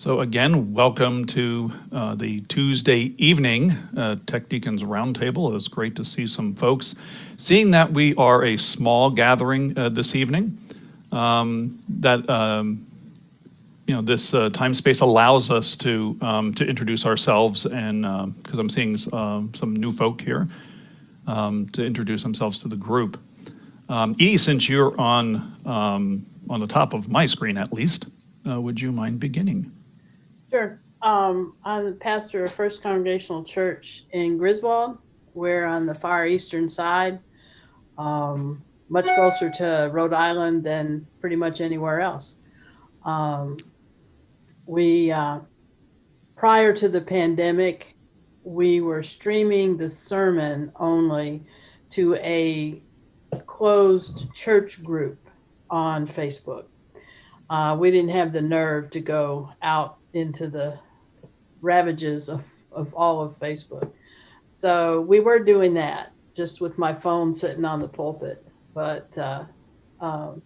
So again, welcome to uh, the Tuesday evening uh, Tech Deacons Roundtable. It was great to see some folks. Seeing that we are a small gathering uh, this evening, um, that um, you know this uh, time space allows us to um, to introduce ourselves and because I'm seeing um, some new folk here um, to introduce themselves to the group. Um, e, since you're on um, on the top of my screen at least, uh, would you mind beginning? Sure. Um, I'm the pastor of First Congregational Church in Griswold. We're on the far eastern side, um, much closer to Rhode Island than pretty much anywhere else. Um, we, uh, prior to the pandemic, we were streaming the sermon only to a closed church group on Facebook. Uh, we didn't have the nerve to go out into the ravages of, of all of Facebook. So we were doing that just with my phone sitting on the pulpit. But uh, um,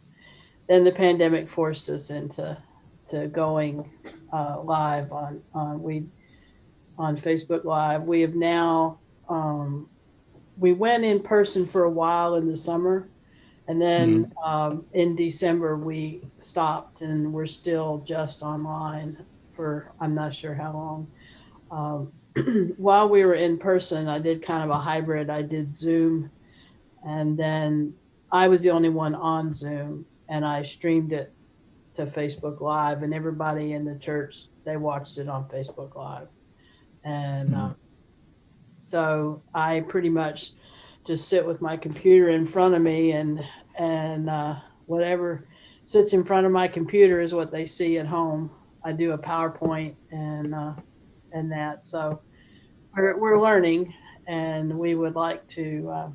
then the pandemic forced us into to going uh, live on on we on Facebook Live. We have now um, we went in person for a while in the summer, and then um, in December we stopped, and we're still just online for I'm not sure how long. Um, while we were in person, I did kind of a hybrid. I did Zoom, and then I was the only one on Zoom, and I streamed it to Facebook Live, and everybody in the church they watched it on Facebook Live, and uh, so I pretty much just sit with my computer in front of me, and and uh, whatever sits in front of my computer is what they see at home. I do a PowerPoint and uh, and that. So we're we're learning, and we would like to uh,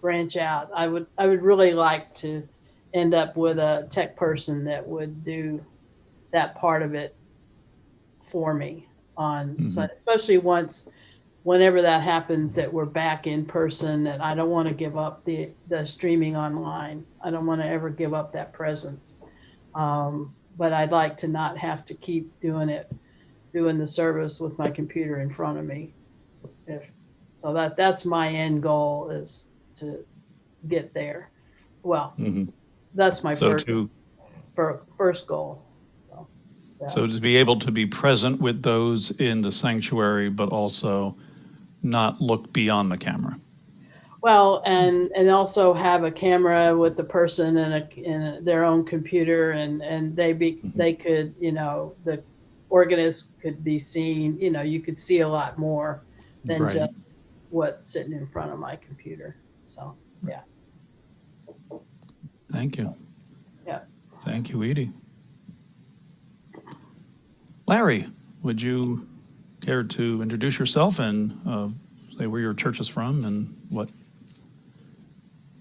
branch out. I would I would really like to end up with a tech person that would do that part of it for me on so especially once whenever that happens that we're back in person and I don't want to give up the the streaming online. I don't want to ever give up that presence. Um, but I'd like to not have to keep doing it, doing the service with my computer in front of me. If so, that that's my end goal is to get there. Well, Mhm. that's my So first to fir- first goal. So, yeah. so to be able to be present with those in the sanctuary, but also not look beyond the camera. Well, and and also have a camera with the person and a in their own computer, and and they be Mhm. they could you know the organist could be seen. You know, you could see a lot more than Right. just what's sitting in front of my computer. So yeah, Thank you. Yeah. Thank you, Edie. Larry, would you care to introduce yourself and uh, say where your church is from and what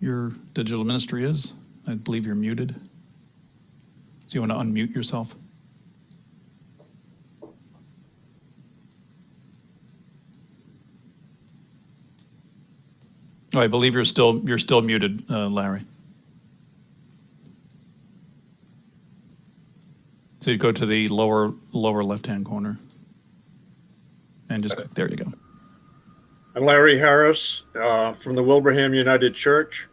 your digital ministry is? I believe you're muted. So you want to unmute yourself? Oh, I believe you're still you're still muted, uh, Larry. So you go to the lower lower left hand corner, and just click. There you go. I'm Larry Harris uh, from the Wilbraham United Church,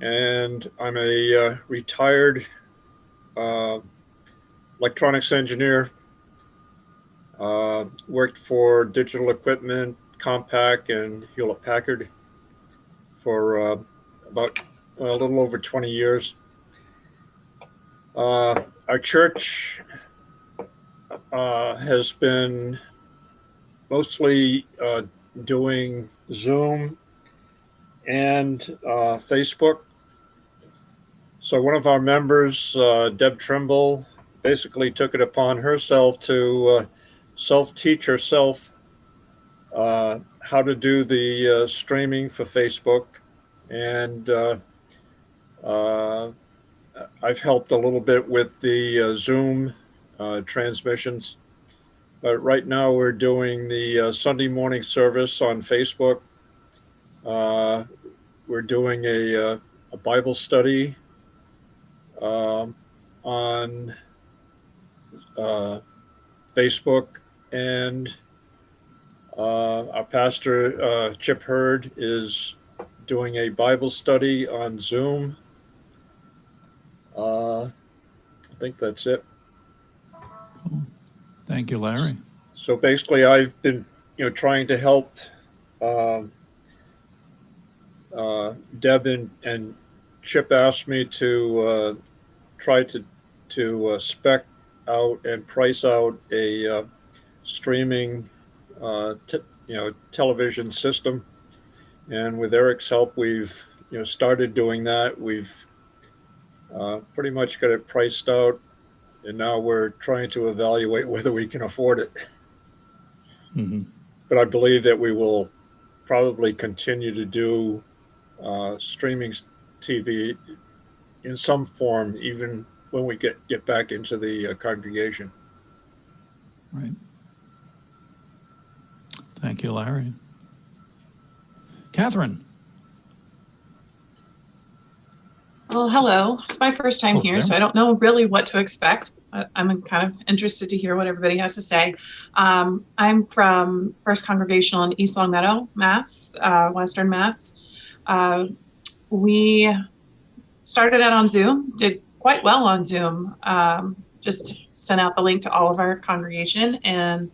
and I'm a uh, retired uh, electronics engineer. Uh, worked for Digital Equipment, Compaq, and Hewlett Packard for uh, about a little over 20 years. Uh, our church uh, has been mostly doing Zoom and Facebook. So one of our members, uh, Deb Trimble, basically took it upon herself to uh, self-teach herself uh, how to do the uh, streaming for Facebook, and uh, uh, I've helped a little bit with the Zoom transmissions. But right now we're doing the Sunday morning service on Facebook. We're doing a, a Bible study um, on uh, Facebook, and uh, our pastor, uh, Chip Hurd, is doing a Bible study on Zoom. Uh, I think that's it. Thank you, Larry. So basically, I've been, you know, trying to help um, uh, Deb and, and Chip asked me to try to to uh, spec out and price out a uh, streaming, uh, t- you know, television system. And with Eric's help, we've you know started doing that. We've uh, pretty much got it priced out, and now we're trying to evaluate whether we can afford it Mhm. but I believe that we will probably continue to do uh, streaming TV in some form, even when we get get back into the uh, congregation. Right. Thank you, Larry. Catherine? Well, hello. It's my first time Oh, here, so I don't know really what to expect. I- I'm kind of interested to hear what everybody has to say. Um, I'm from First Congregational in East Longmeadow, Mass, uh, Western Mass. Uh, we started out on Zoom, did quite well on Zoom. Um, just sent out the link to all of our congregation, and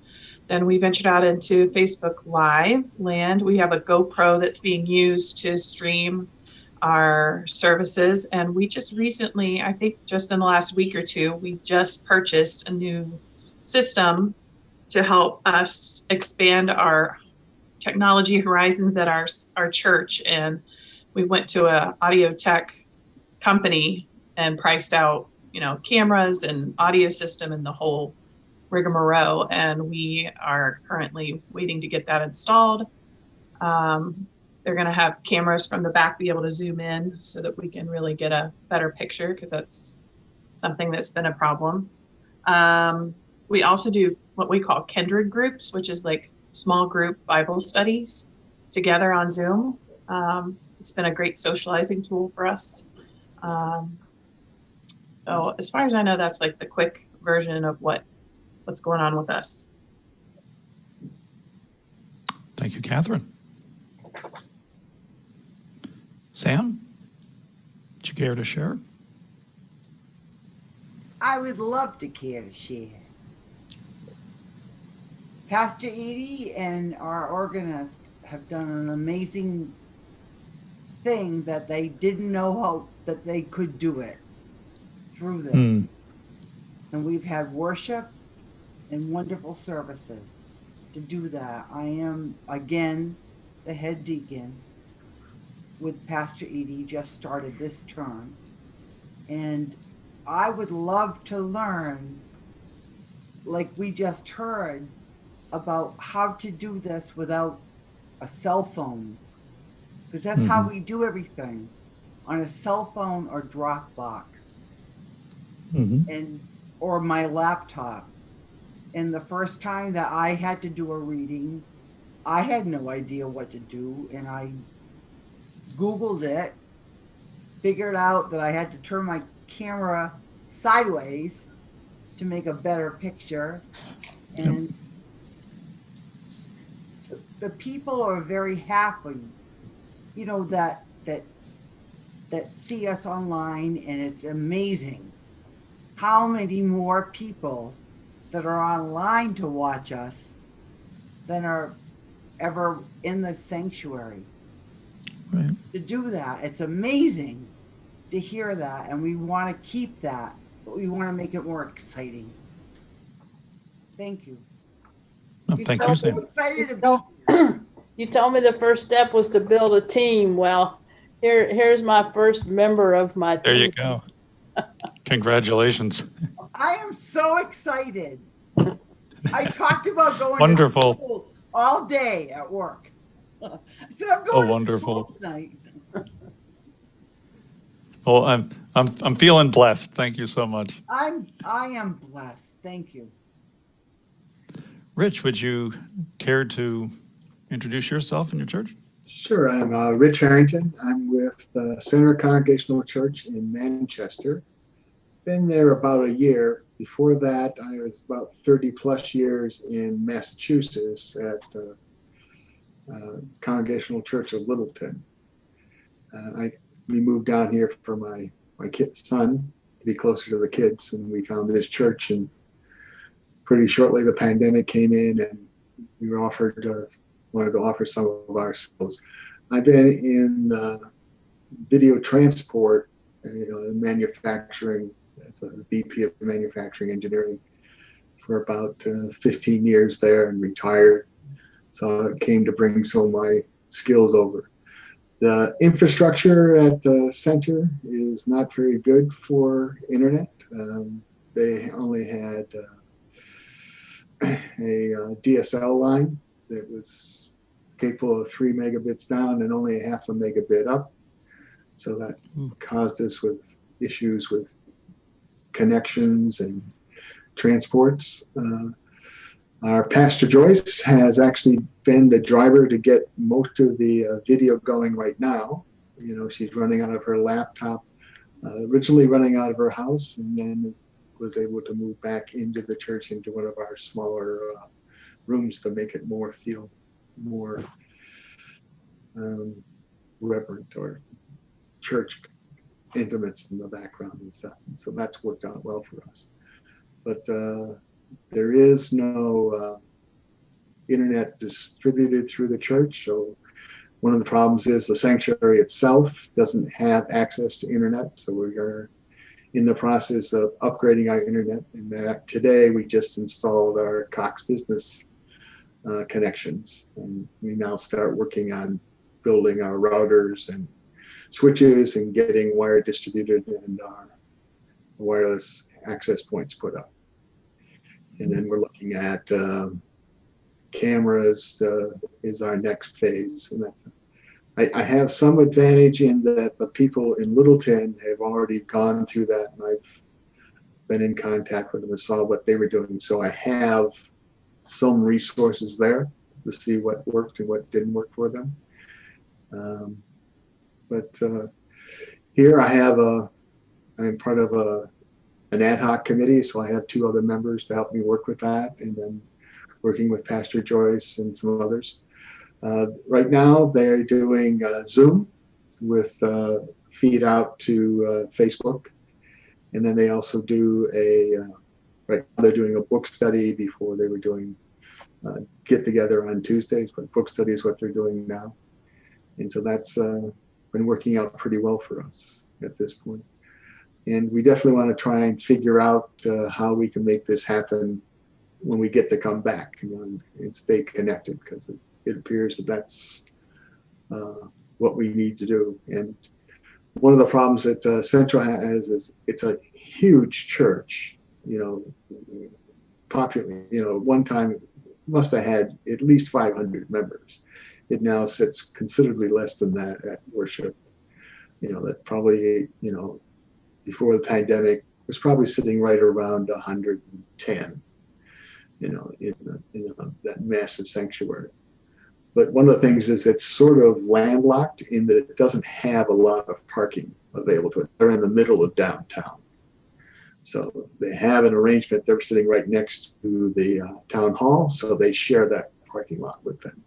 then we ventured out into Facebook Live land. We have a GoPro that's being used to stream our services. And we just recently, I think just in the last week or two, we just purchased a new system to help us expand our technology horizons at our our church. And we went to a audio tech company and priced out, you know, cameras and audio system and the whole rigmarole. And we are currently waiting to get that installed. Um, they're going to have cameras from the back be able to zoom in so that we can really get a better picture because that's something that's been a problem. Um, we also do what we call kindred groups, which is like small group Bible studies together on Zoom. Um, it's been a great socializing tool for us. Um, so as far as I know, that's like the quick version of what what's going on with us. Thank you, Catherine. Sam? Would you care to share? I would love to care to share. Pastor Edie and our organist have done an amazing thing that they didn't know how that they could do it through this. Hmm. And we've had worship and wonderful services to do that. I am again the head deacon with Pastor Edie, just started this term. And I would love to learn, like we just heard, about how to do this without a cell phone. Because that's how we do everything on a cell phone or Dropbox Mhm. and or my laptop. And the first time that I had to do a reading, I had no idea what to do, and I Googled it, figured out that I had to turn my camera sideways to make a better picture, and the- the people are very happy, you know that that that see us online, and it's amazing how many more people that are online to watch us than are ever in the sanctuary. Right. To do that, it's amazing to hear that, and we want to keep that, but we want to make it more exciting. Thank you. Well, thank I'm you, so Sam. excited about. Told- You told me the first step was to build a team. Well, here, here's my first member of my team. There you go. Congratulations. I am so excited. I talked about going to Wonderful. school all day at work. I said I'm going to Oh, wonderful. school tonight. Well, I'm, I'm, I'm feeling blessed. Thank you so much. I'm I am blessed. Thank you. Rich, would you care to introduce yourself and your church? Sure, I'm uh, Rich Harrington. I'm with the Center Congregational Church in Manchester. been there about a year. Before that, I was about 30 plus years in Massachusetts at uh, uh, Congregational Church of Littleton. Uh, I we moved down here for my my kid son to be closer to the kids, and we found this church. And pretty shortly, the pandemic came in, and we were offered wanted to offer some of our skills. I've been in uh, video transport, uh, you know, in manufacturing as a VP of manufacturing engineering for about uh, 15 years there and retired. So I came to bring some of my skills over. The infrastructure at the center is not very good for internet. Um, they only had uh, a uh, DSL line that was capable of three megabits down and only a half a megabit up. So that Hmm. caused us with issues with connections and transports. Uh, our Pastor Joyce has actually been the driver to get most of the uh, video going right now. You know, she's running out of her laptop, uh, originally running out of her house, and then was able to move back into the church into one of our smaller uh, rooms to make it more feel more um, reverent or church intimates in the background and stuff. And so that's worked out well for us. But uh, there is no uh, internet distributed through the church. So one of the problems is the sanctuary itself doesn't have access to internet. So we are in the process of upgrading our internet. And that today we just installed our Cox Business uh, connections, and we now start working on building our routers and switches and getting wire distributed and our wireless access points put up. And then we're looking at um, cameras uh, is our next phase, and that's. I, I have some advantage in that the people in Littleton have already gone through that, and I've been in contact with them and saw what they were doing. So I have some resources there to see what worked and what didn't work for them. Um, but uh, here I have a, I'm part of a, an ad hoc committee, so I have two other members to help me work with that, and then working with Pastor Joyce and some others. Uh, right now, they're doing uh, Zoom with uh, feed out to uh, Facebook, and then they also do a uh, right now they're doing a book study before they were doing uh, get together on Tuesdays, but book study is what they're doing now, and so that's uh, been working out pretty well for us at this point. And we definitely want to try and figure out uh, how we can make this happen when we get to come back and, and stay connected because it, it appears that that's uh, what we need to do. And one of the problems that uh, Central has is it's a huge church, you know, popular, you know, one time must have had at least 500 members. It now sits considerably less than that at worship. You know, that probably, you know, before the pandemic was probably sitting right around 110, you know, in, in that massive sanctuary. But one of the things is it's sort of landlocked in that it doesn't have a lot of parking available to it. They're in the middle of downtown. So they have an arrangement. They're sitting right next to the uh, town hall, so they share that parking lot with them.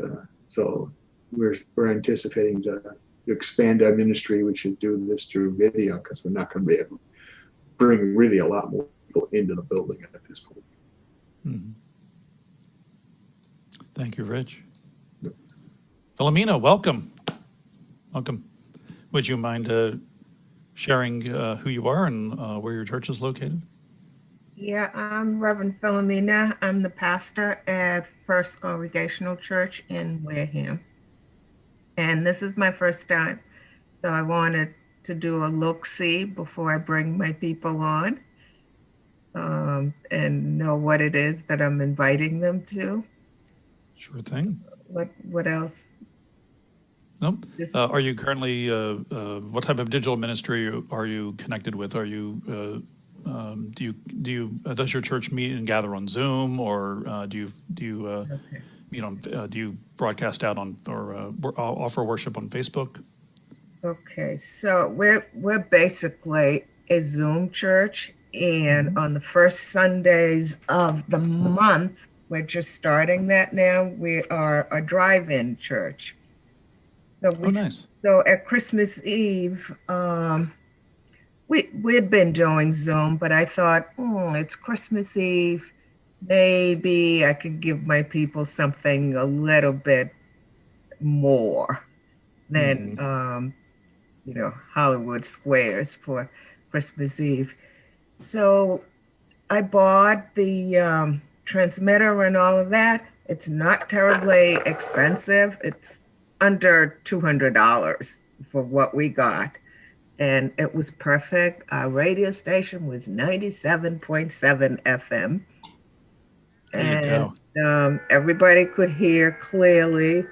Uh, so we're we're anticipating to, to expand our ministry. We should do this through video because we're not going to be able to bring really a lot more people into the building at this point. Mhm. Thank you, Rich. Philomena, welcome. Welcome. Would you mind uh, sharing uh, who you are and uh, where your church is located? Yeah, I'm Reverend Philomena. I'm the pastor at First Congregational Church in Wareham. And this is my first time. So I wanted to do a look see before I bring my people on um, and know what it is that I'm inviting them to. Sure thing. What what else? Just- Uh, are you currently, uh, uh, what type of digital ministry are you connected with? Are you, uh, um, do you, do you, uh, does your church meet and gather on Zoom or uh, do you, do you uh, okay. meet on, uh, do you broadcast out on, or uh, offer worship on Facebook? Okay, so we're we're basically a Zoom church. And on the first Sundays of the month, we're just starting that now. We are a drive-in church. So Oh, nice. so at Christmas Eve, um, we we'd been doing Zoom, but I thought, oh, it's Christmas Eve. Maybe I could give my people something a little bit more than um, you know Hollywood Squares for Christmas Eve. So I bought the um, transmitter and all of that. It's not terribly expensive. It's under $200 for what we got. And it was perfect. Our radio station was 97.7 FM. And um, everybody could hear clearly.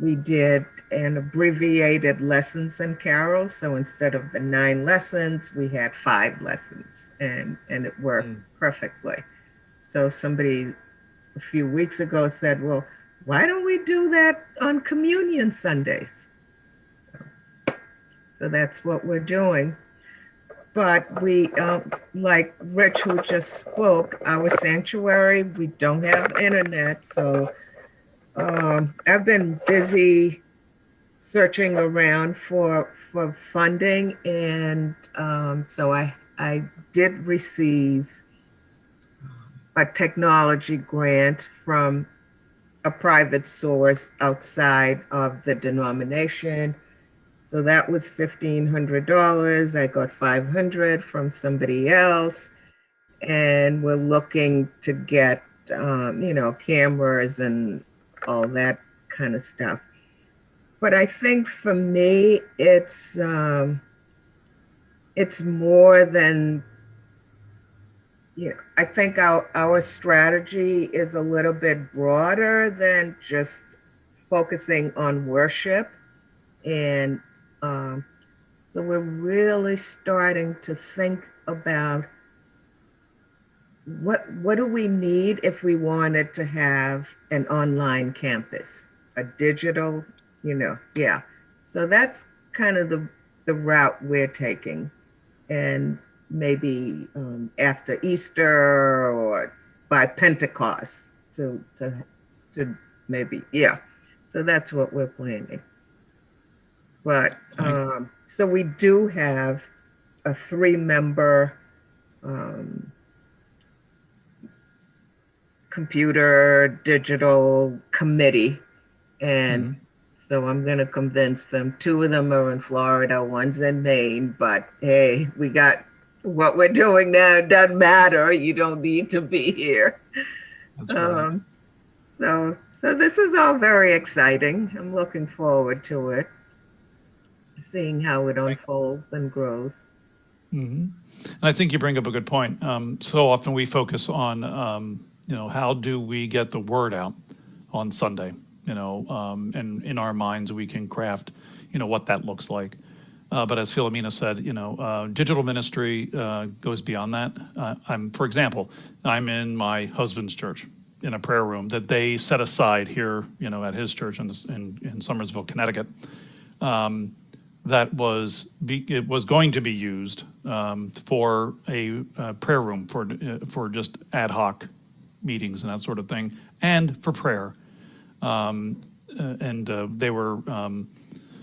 We did an abbreviated lessons and carols. So instead of the nine lessons, we had five lessons and, and it worked Mm. perfectly. So somebody a few weeks ago said, well, why don't we do that on communion Sundays? So that's what we're doing. But we, um, like Rich, who just spoke, our sanctuary, we don't have internet. So um, I've been busy searching around for for funding, and um, so I I did receive a technology grant from a private source outside of the denomination. So that was fifteen hundred dollars. I got five hundred from somebody else, and we're looking to get um, you know cameras and all that kind of stuff. But I think for me, it's um, it's more than know. I think our our strategy is a little bit broader than just focusing on worship, and um, so we're really starting to think about what what do we need if we wanted to have an online campus, a digital, you know, yeah. So that's kind of the the route we're taking, and maybe um, after Easter or by Pentecost to to to maybe yeah. So that's what we're planning. But um, so we do have a three-member um, computer digital committee, and so I'm going to convince them. Two of them are in Florida, one's in Maine. But hey, we got what we're doing now. Doesn't matter. You don't need to be here. That's. Um, so, so this is all very exciting. I'm looking forward to it, seeing how it unfolds and grows. hmm And I think you bring up a good point. Um, so often we focus on, um, you know, how do we get the word out on Sunday? You know, um, and in our minds we can craft, you know, what that looks like. Uh, but as Philomena said, you know, uh, digital ministry uh, goes beyond that. Uh, I'm, for example, I'm in my husband's church in a prayer room that they set aside here, you know, at his church in, in, in Somersville, Connecticut. Um, that was be, it was going to be used um, for a, prayer room for uh, for just ad hoc meetings and that sort of thing, and for prayer. Um, uh, and they were um,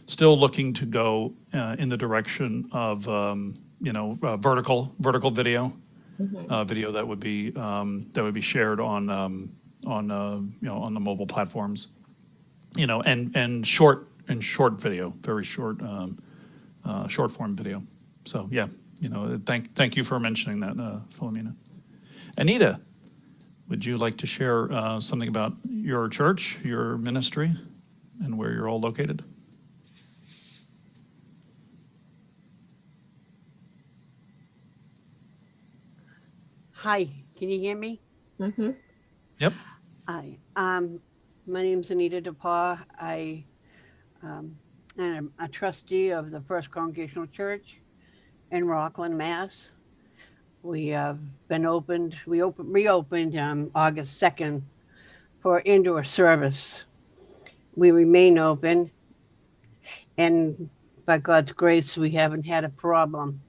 still looking to go uh, in the direction of um, you know uh, vertical vertical video, uh, video that would be um, that would be shared on um, on uh, you know on the mobile platforms you know, and, and short, and short video, very short, um, uh, short form video. So, yeah, you know, thank, thank you for mentioning that, uh, Philomena. Anita, would you like to share, uh, something about your church, your ministry, and where you're all located? Hi, can you hear me? Mhm. Yep. Hi, um, my name's Anita DePaul. I, um, and I'm a trustee of the First Congregational Church in Rockland, Mass. We have been opened, we opened, reopened, um, August second for indoor service. We remain open and by God's grace, we haven't had a problem.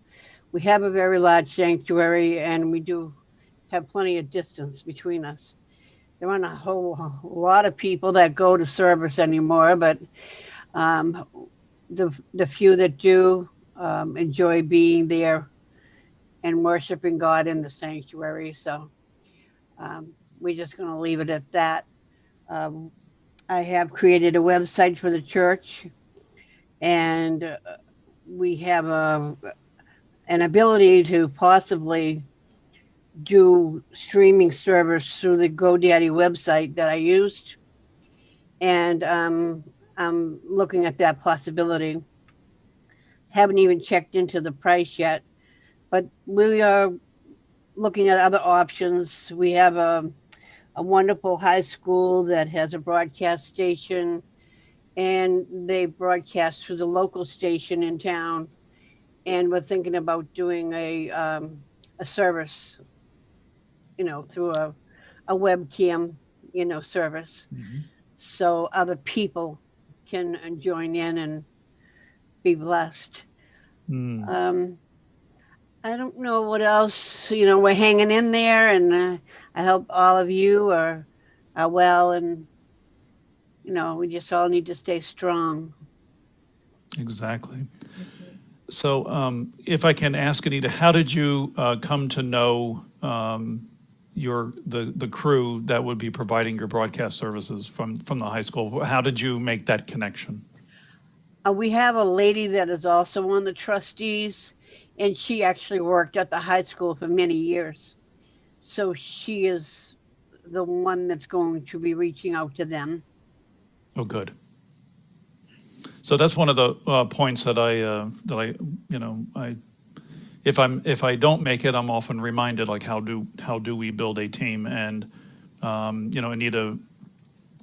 we have a very large sanctuary and we do have plenty of distance between us. There aren't a whole lot of people that go to service anymore, but um, the, the few that do um, enjoy being there and worshiping God in the sanctuary. So um, we're just going to leave it at that. Um, I have created a website for the church and uh, we have a, an ability to possibly do streaming service through the GoDaddy website that I used. And um, I'm looking at that possibility. Haven't even checked into the price yet, but we are looking at other options. We have a, a wonderful high school that has a broadcast station and they broadcast through the local station in town. And we're thinking about doing a, um, a service, you know, through a, a webcam, you know, service. So other people can join in and be blessed. Hmm. Um, I don't know what else, you know, we're hanging in there and uh, I hope all of you are, are well and, you know, we just all need to stay strong. Exactly. So um, if I can ask Anita, how did you uh, come to know um, your, the, the crew that would be providing your broadcast services from, from the high school? How did you make that connection? Uh, we have a lady that is also on the trustees, and she actually worked at the high school for many years. So she is the one that's going to be reaching out to them. Oh, good. So that's one of the uh, points that I, uh, that I, you know, I, if I'm, if I don't make it, I'm often reminded, like, how do, how do we build a team? And, um, you know, Anita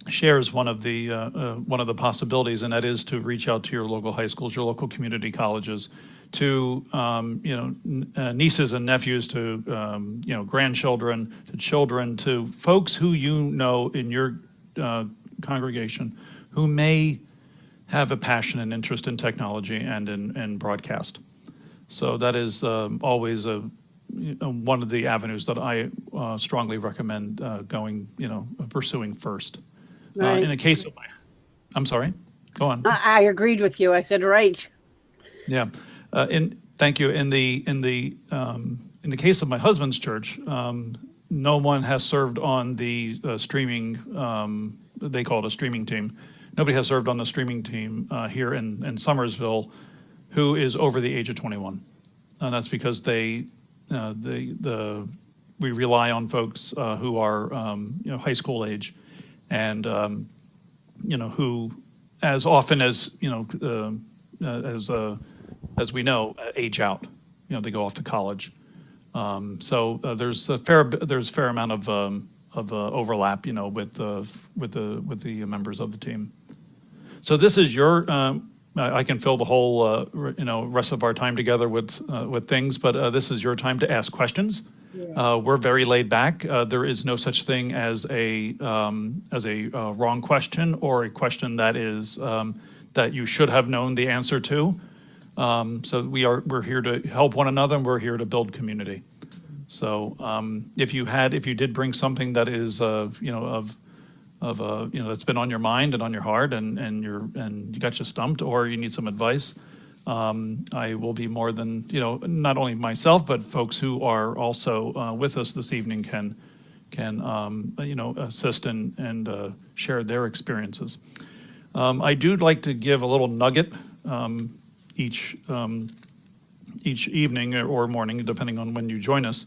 shares one of the, uh, uh, one of the possibilities, and that is to reach out to your local high schools, your local community colleges, to, um, you know, uh, nieces and nephews, to, um, you know, grandchildren, to children, to folks who you know in your uh, congregation who may have a passion and interest in technology and in, in broadcast. So that is um, always a, you know, one of the avenues that I uh, strongly recommend uh, going, you know, pursuing first. Uh, In Right. the case of, I'm sorry, go on. I, I agreed with you. I said, right. Yeah, uh, in, thank you. In the, in the, um, in the case of my husband's church, um, no one has served on the uh, streaming, um, they call it a streaming team. Nobody has served on the streaming team uh, here in, in Somersville who is over the age of 21. And that's because they, uh, the, the, we rely on folks uh, who are, um, you know, high school age and, um, you know, who, as often as, you know, uh, uh, as, uh, as we know, uh, age out. You know, they go off to college. Um, So uh, there's a fair, there's a fair amount of, um, of uh, overlap, you know, with, the with the, with the members of the team. So this is your, um, I can fill the whole, uh, you know, rest of our time together with, uh, with things, but uh, this is your time to ask questions. Uh, We're very laid back. Uh, There is no such thing as a, um, as a uh, wrong question or a question that is, um, that you should have known the answer to. Um, So we are, we're here to help one another and we're here to build community. So um, if you had, if you did bring something that is, uh, you know, of, of, uh, you know, that's been on your mind and on your heart and, and you're, and you got you stumped or you need some advice, um, I will be more than, you know, not only myself, but folks who are also uh, with us this evening can, can, um, you know, assist and, and uh, share their experiences. Um, I do like to give a little nugget um, each, um, each evening or morning, depending on when you join us.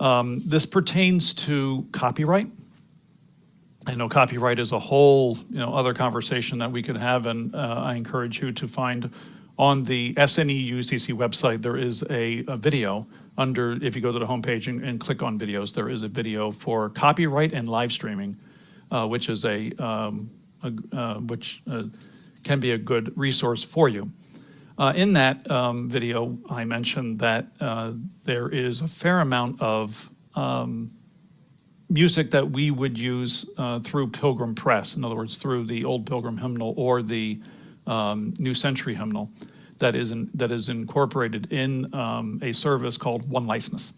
Um, This pertains to copyright. I know copyright is a whole, you know, other conversation that we could have, and uh, I encourage you to find on the SNE UCC website, there is a, a video under, if you go to the homepage and, and click on videos, there is a video for copyright and live streaming, uh, which is a, um, a uh, which uh, can be a good resource for you. Uh, In that um, video, I mentioned that uh, there is a fair amount of um, music that we would use uh, through Pilgrim Press, in other words, through the Old Pilgrim Hymnal or the um, New Century Hymnal, that is in, that is incorporated in um, a service called One License.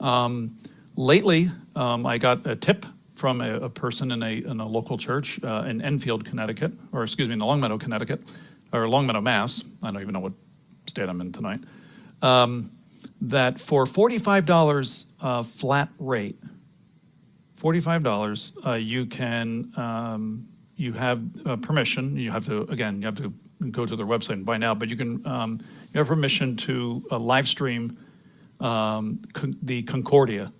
Um, lately, um, I got a tip from a, a person in a, in a local church uh, in Enfield, Connecticut, or excuse me, in Longmeadow, Connecticut, or Longmeadow, Mass. I don't even know what state I'm in tonight. Um, that for $45 uh, flat rate, $45, uh, you can, um, you have uh, permission, you have to, again, you have to go to their website and buy now, but you can, um, you have permission to uh, live stream um, Con- the Concordia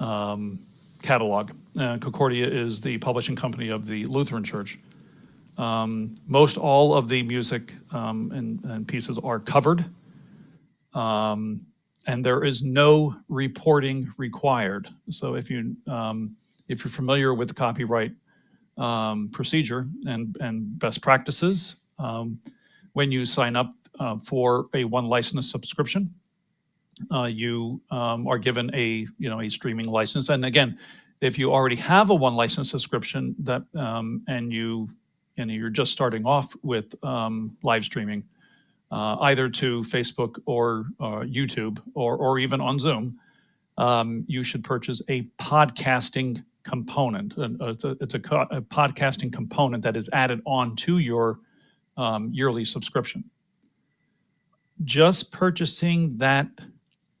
um, catalog. Uh, Concordia is the publishing company of the Lutheran Church. Um, Most all of the music um, and and pieces are covered. Um, And there is no reporting required. So if you, um, if you're familiar with copyright um, procedure and, and best practices, um, when you sign up uh, for a one license subscription, uh, you um, are given a, you know, a streaming license. And again, if you already have a one license subscription that, um, and you, and you're just starting off with um, live streaming, uh, either to Facebook or uh, YouTube or, or even on Zoom, um, you should purchase a podcasting component. Uh, It's a, it's a a podcasting component that is added on to your um, yearly subscription. Just purchasing that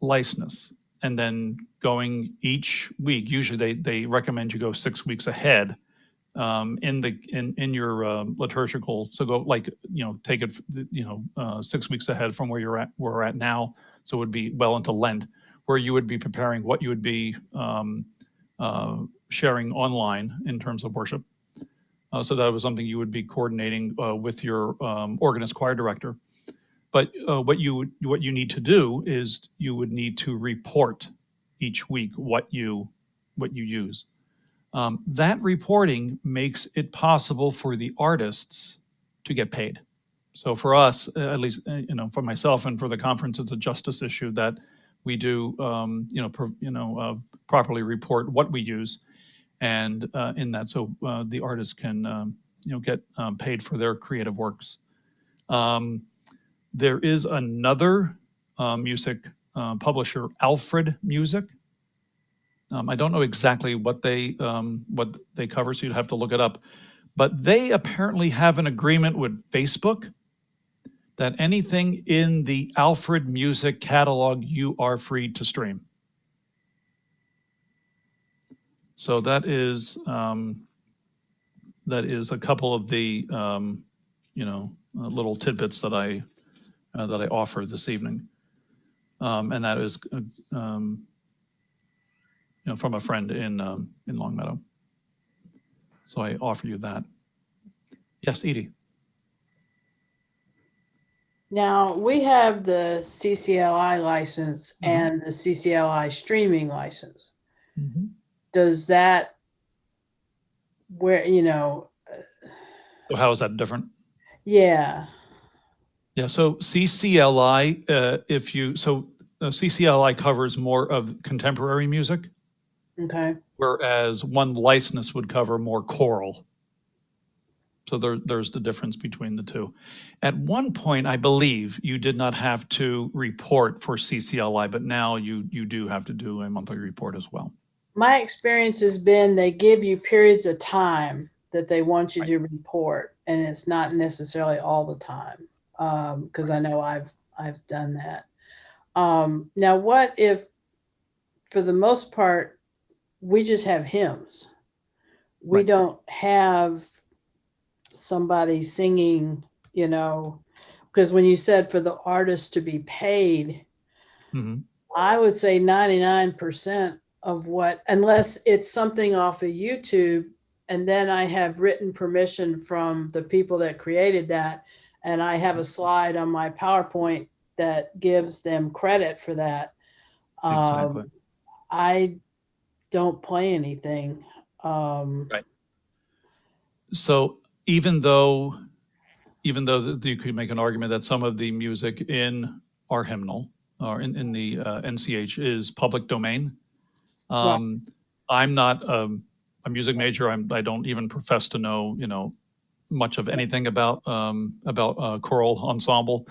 license and then going each week, usually they, they recommend you go six weeks ahead um, in the, in, in your um, liturgical, so go like, you know, take it, you know, uh, six weeks ahead from where you're at, where we're at now. So it would be well into Lent, where you would be preparing what you would be um, uh, sharing online in terms of worship. Uh, So that was something you would be coordinating uh, with your um, organist choir director. But uh, what you, what you need to do is you would need to report each week what you, what you use. Um, That reporting makes it possible for the artists to get paid. So for us, uh, at least, uh, you know, for myself and for the conference, it's a justice issue that we do, um, you know, pro- you know, uh, properly report what we use. And uh, in that, so uh, the artists can, um, you know, get um, paid for their creative works. Um, There is another uh, music publisher, Alfred Music. Um, I don't know exactly what they, um, what they cover, so you'd have to look it up. But they apparently have an agreement with Facebook that anything in the Alfred Music catalog, you are free to stream. So that is, um, that is a couple of the, um, you know, uh, little tidbits that I, uh, that I offer this evening. Um, and that is, uh, um, you know, from a friend in, um, in Longmeadow. So I offer you that. Yes, Edie? Now, we have the CCLI license Mhm. and the CCLI streaming license. Does that, where, you know, So how is that different? yeah, Yeah, so CCLI, uh, if you, so uh, CCLI covers more of contemporary music, okay, whereas one license would cover more choral. So there, there's the difference between the two. At one point, I believe you did not have to report for CCLI, but now you, you do have to do a monthly report as well. my experience has been they give you periods of time that they want you to report, and it's not necessarily all the time. Um, because I know I've I've done that. Um, now what if for the most part we just have hymns? We Right. don't have somebody singing, you know, because when you said for the artist to be paid, Mhm. I would say 99% of what, unless it's something off of YouTube, and then I have written permission from the people that created that, and I have a slide on my PowerPoint that gives them credit for that. Exactly. Um, I don't play anything. Um, Right. So even though, even though you could make an argument that some of the music in our hymnal or in, in the uh, NCH is public domain, um, I'm not um, a music major. I'm, I don't even profess to know, you know, much of anything about, um, about, uh, choral ensemble.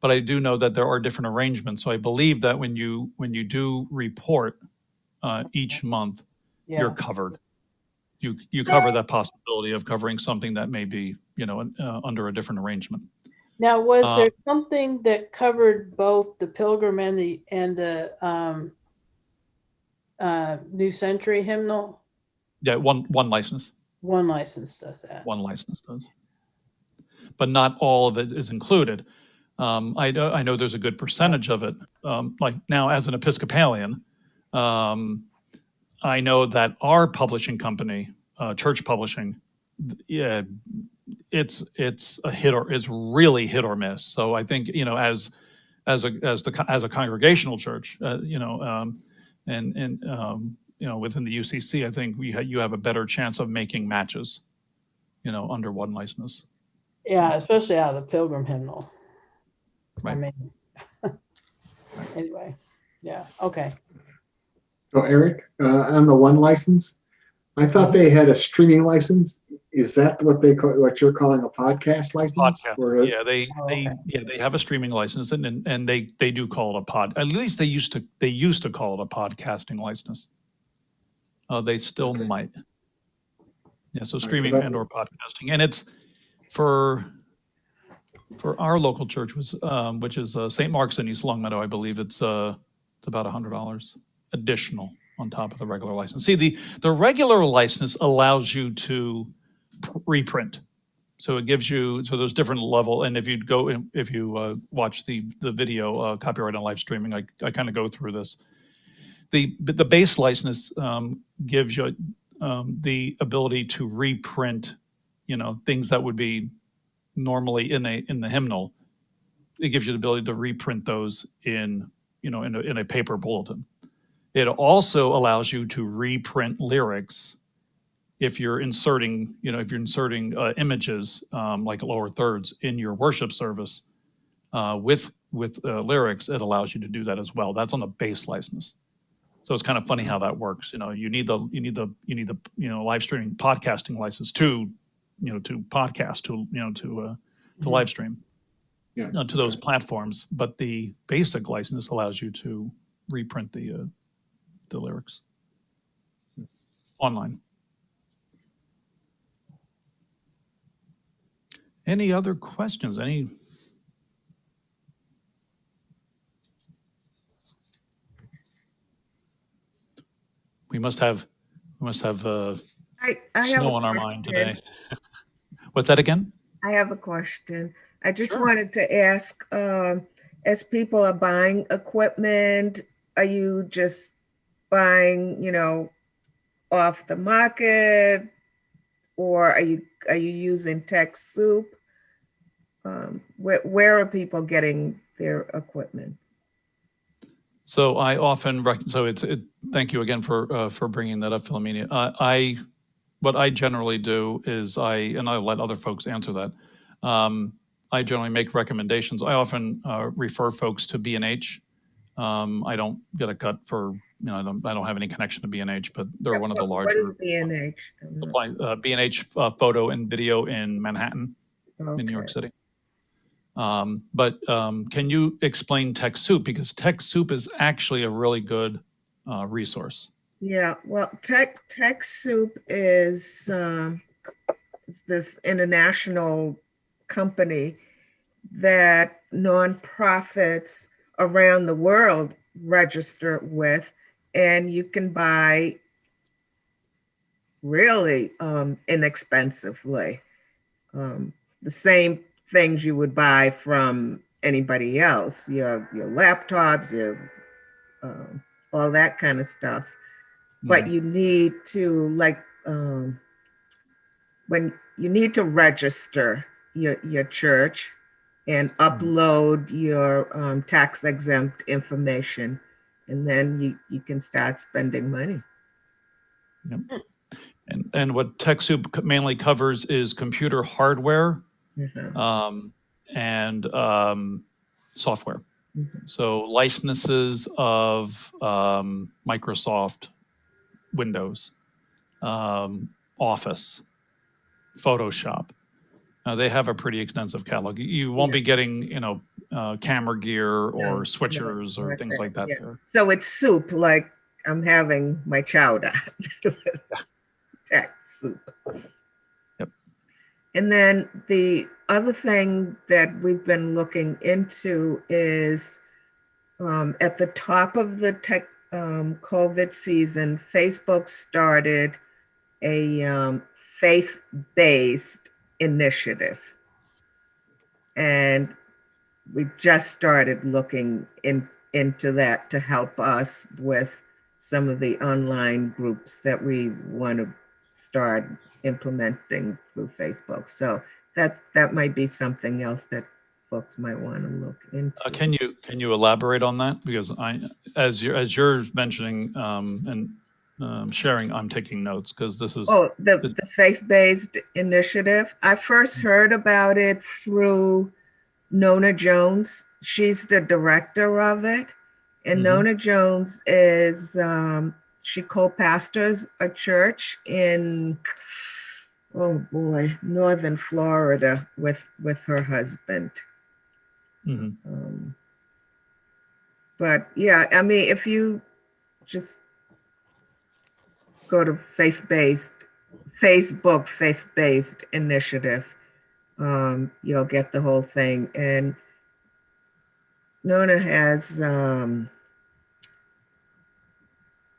But I do know that there are different arrangements. So I believe that when you, when you do report, uh, each month, you're covered. You, you cover that possibility of covering something that may be, you know, uh, under a different arrangement. now, was Uh, there something that covered both the Pilgrim and the, and the, um, uh, New Century hymnal? Yeah, one, one license, One license does that. one license does. But not all of it is included. Um, I know, I know there's a good percentage of it. Um, like now as an Episcopalian, um, I know that our publishing company, uh, Church Publishing, yeah, it's, it's a hit or, it's really hit or miss. So I think, you know, as, as a, as the, as a congregational church, uh, you know, um, and, and, um, you know, within the UCC, I think we, ha- you have a better chance of making matches, you know, under one license. Yeah, especially out of the Pilgrim hymnal. I Right. mean, anyway, yeah, okay. So Eric, uh, on the one license, I thought they had a streaming license. Is that what they call, what you're calling a podcast license? Podcast. Or a- Yeah, they, Oh, they, okay. yeah, they have a streaming license and, and, and they, they do call it a pod, at least they used to, they used to call it a podcasting license. Uh, they still Okay. might. Yeah, so streaming I- and or podcasting, and it's for, for our local church was, um, which is, uh, St. Mark's in East Longmeadow, I believe it's, uh, it's about a hundred dollars additional on top of the regular license. See, the, the regular license allows you to reprint. So it gives you, so there's different level, and if you go, if you uh, watch the, the video, uh, copyright and live streaming, I, I kind of go through this. The, the base license um, gives you um, the ability to reprint, you know, things that would be normally in a, in the hymnal. It gives you the ability to reprint those in, you know, in a, in a paper bulletin. It also allows you to reprint lyrics if you're inserting, you know, if you're inserting uh, images um, like lower thirds in your worship service uh, with with uh, lyrics, it allows you to do that as well. That's on the base license. So it's kind of funny how that works. You know, you need the you need the you need the you know live streaming podcasting license to you know to podcast to you know to uh, to Mhm. live stream Yeah. uh, to those platforms. But the basic license allows you to reprint the uh, the lyrics online. Any other questions? Any? We must have, we must have uh, I, I snow a on our mind today. What's that again? I have a question. I just Sure. wanted to ask, um, as people are buying equipment, are you just buying, you know, off the market? Or are you, are you using TechSoup? Um, where, where are people getting their equipment? So I often, so it's, it, thank you again for, uh, for bringing that up, Philomena. Uh, I, what I generally do is I, and I'll let other folks answer that. Um, I generally make recommendations. I often, uh, refer folks to B and H. Um, I don't get a cut for, you know, I don't, I don't have any connection to B and H, but they're one of the What- larger What is B and H? supply, uh, B and H, uh, photo and video in Manhattan. in New York City. Um, but um, can you explain TechSoup? Because TechSoup is actually a really good uh, resource. Yeah, well, Tech TechSoup is um, it's this international company that nonprofits around the world register with, and you can buy really um, inexpensively um, the same things you would buy from anybody else. Your your laptops, your um, all that kind of stuff. But you need to like um, when you need to register your your church and upload your um, tax exempt information and then you you can start spending money And, and what TechSoup mainly covers is computer hardware Mhm. um, and um, software. Mhm. So licenses of um, Microsoft Windows, um, Office, Photoshop, Uh, they have a pretty extensive catalog. You won't be getting, you know, uh, camera gear No, or switchers or things like that yeah. there. So it's soup, like I'm having my chowder. Tech soup. Yep. And then the other thing that we've been looking into is um, at the top of the tech um, COVID season, Facebook started a um, faith-based initiative. And we just started looking in, into that to help us with some of the online groups that we want to start implementing through Facebook. So that that might be something else that folks might want to look into. Uh, can you can you elaborate on that? Because I, as you're as you're mentioning um, and um, sharing, I'm taking notes because this is Oh, the, the- faith-based initiative. I first heard about it through Nona Jones. She's the director of it. And Mhm. Nona Jones is, um, she co-pastors a church in, oh boy, Northern Florida with, with her husband. Mhm. Um, but yeah, I mean, if you just go to faith-based, Facebook faith-based initiative, um, you'll get the whole thing. And Nona has, um,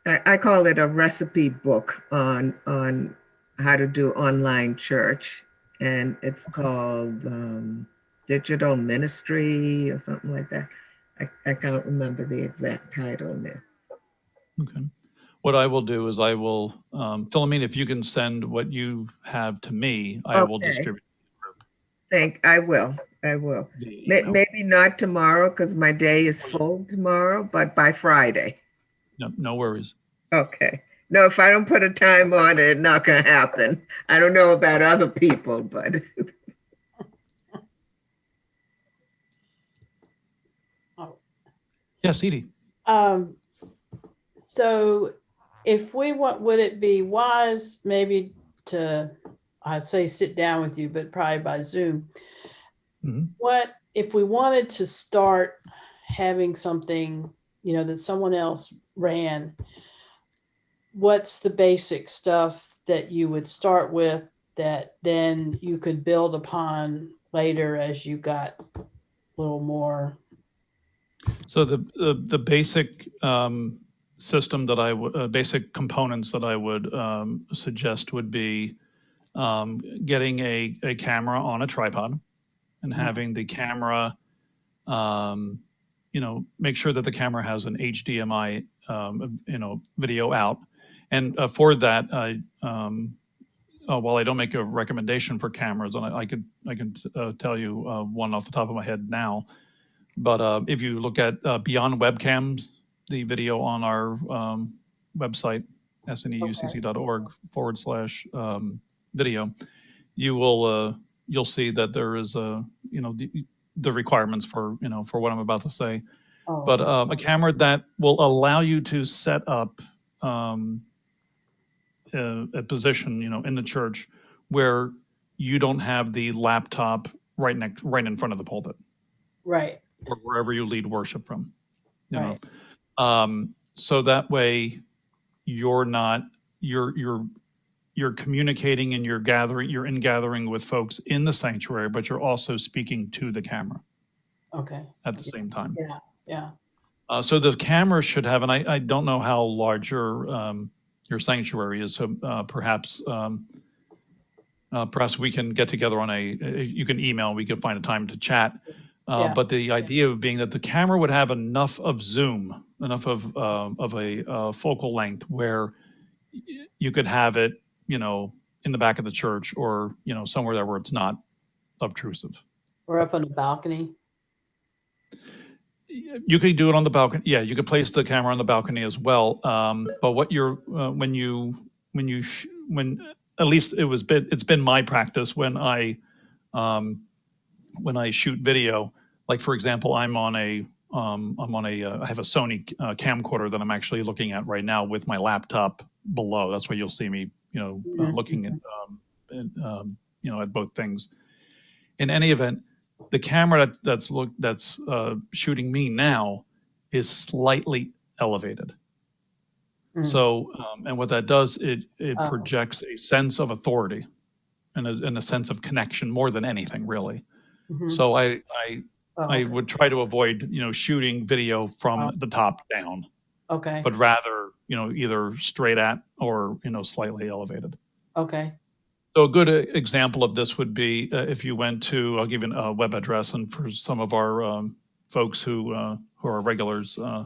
I, I call it a recipe book on on how to do online church, and it's called um, Digital Ministry or something like that. I, I can't remember the exact title there. Okay. What I will do is I will, um, Philomena, if you can send what you have to me, I will Okay. distribute. Think I will. I will. the May, email. maybe not tomorrow because my day is full tomorrow, but by Friday. No, no worries. Okay. No, if I don't put a time on it, it's not gonna happen. I don't know about other people, but Yes, Edie. Um, so if we want, would it be wise maybe to, I say sit down with you, but probably by Zoom? Mhm. What, if we wanted to start having something, you know, that someone else ran, what's the basic stuff that you would start with that then you could build upon later as you got a little more? So the, the, the basic um, system that I would, uh, basic components that I would um, suggest would be um, getting a, a camera on a tripod and having the camera, um, you know, make sure that the camera has an HDMI, um, you know, video out. And uh, for that, I, um, uh, while I don't make a recommendation for cameras, and I, I could, I can uh, tell you uh, one off the top of my head now. But uh, if you look at uh, Beyond Webcams, the video on our um, website, sneucc.org forward slash um, video, you will uh, you'll see that there is a you know the, the requirements for you know for what I'm about to say. Oh, But um, a camera that will allow you to set up um, a, a position, you know, in the church where you don't have the laptop right next, right in front of the pulpit Right, or wherever you lead worship from. You know, Right. Um, so that way you're not you're you're you're communicating and you're gathering you're in gathering with folks in the sanctuary, but you're also speaking to the camera okay, at the same time. yeah, Uh, so the camera should have, and I, I don't know how large your um, your sanctuary is, so uh, perhaps um, uh, perhaps we can get together on a. You can email. We can find a time to chat. Uh, Yeah. But the idea of being that the camera would have enough of zoom, enough of uh, of a uh, focal length where you could have it, you know, in the back of the church or you know somewhere there where it's not obtrusive. we're up on the balcony. You could do it on the balcony. Yeah, you could place the camera on the balcony as well. Um, but what you're uh, when you when you sh- when at least it was been it's been my practice when I um, when I shoot video. Like for example, I'm on a um, I'm on a uh, I have a Sony uh, camcorder that I'm actually looking at right now with my laptop below. That's why you'll see me, you know, uh, Mhm. looking at um, at, um, you know at both things. in any event, the camera that, that's look that's uh, shooting me now is slightly elevated. Mm. So, um, and what that does, it it Oh. projects a sense of authority, and a, and a sense of connection more than anything, really. Mhm. So I I Oh, I would try to avoid you know shooting video from Oh. the top down, Okay, but rather you know either straight at or you know slightly elevated. okay, So a good uh, example of this would be uh, if you went to, I'll give you a web address, and for some of our um, folks who uh, who are regulars, uh,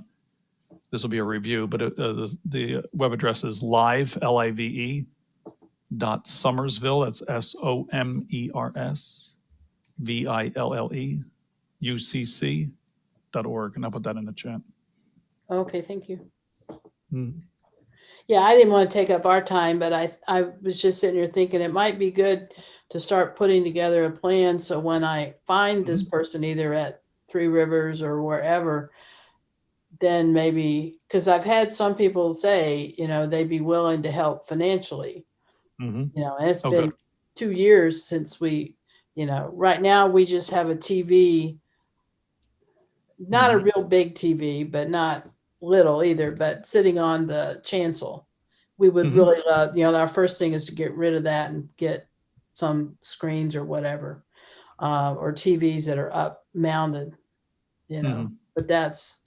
this will be a review, but uh, the, the web address is live, L-I-V-E, dot Somersville, that's S-O-M-E-R-S, V-I-L-L-E, U-C-C dot org, and I'll put that in the chat. okay, thank you. Hmm. Yeah, I didn't want to take up our time, but I, I was just sitting here thinking it might be good to start putting together a plan. So when I find this person either at Three Rivers or wherever, then maybe, because I've had some people say, you know, they'd be willing to help financially, Mhm. you know, it's Oh, been good. two years since we, you know, right now we just have a TV, not a Mhm. real big TV, but not little either, but sitting on the chancel. We would Mhm. really love, you know, our first thing is to get rid of that and get some screens or whatever, uh, or TVs that are up mounted, you know, Mhm. but that's,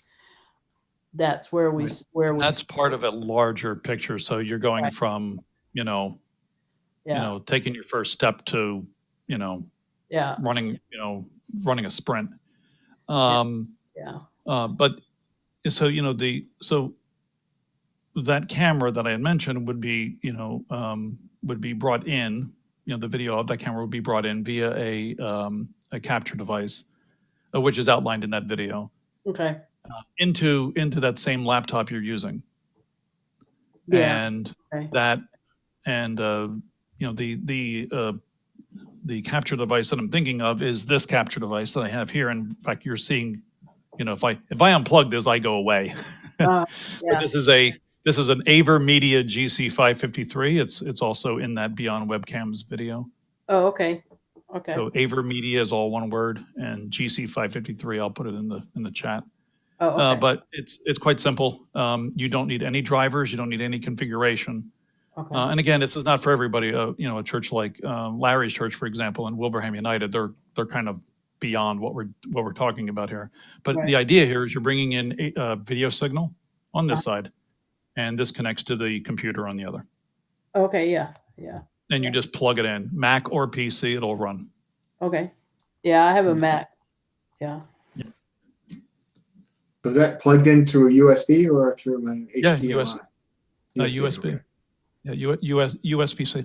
that's where we, Right. where we, That's part of a larger picture. So you're going Right. from, you know, you know, taking your first step to, you know, yeah, running, you know, running a sprint. Um, yeah. Uh, but so, you know, the, so that camera that I had mentioned would be, you know, um, would be brought in, you know, the video of that camera would be brought in via a, um, a capture device, uh, which is outlined in that video, Okay. into, into that same laptop you're using. Yeah. And Okay. that, and, uh, you know, the, the, uh, the capture device that I'm thinking of is this capture device that I have here. And in fact, you're seeing, you know, if I, if I unplug this, I go away. Uh, yeah. This is a, this is an AVerMedia GC five fifty-three. It's, it's also in that Beyond Webcams video. Oh, okay. Okay. So AVerMedia is all one word and GC five fifty-three, I'll put it in the, in the chat. Oh, Uh, but it's, it's quite simple. Um, you don't need any drivers. You don't need any configuration. Okay. Uh, and again, this is not for everybody. Uh, you know, a church like uh, Larry's church, for example, and Wilbraham United, they're they're kind of beyond what we're what we're talking about here. But Right. the idea here is you're bringing in a, a video signal on this Uh-huh. side, and this connects to the computer on the other, Okay. Yeah. Yeah. and you Yeah. just plug it in, Mac or PC, it'll run. Okay. Yeah, I have a Mhm. Mac. Yeah. So is that plugged into a USB or through an Yeah, HDMI? US Uh, USB. okay. Yeah, U, US, USB-C.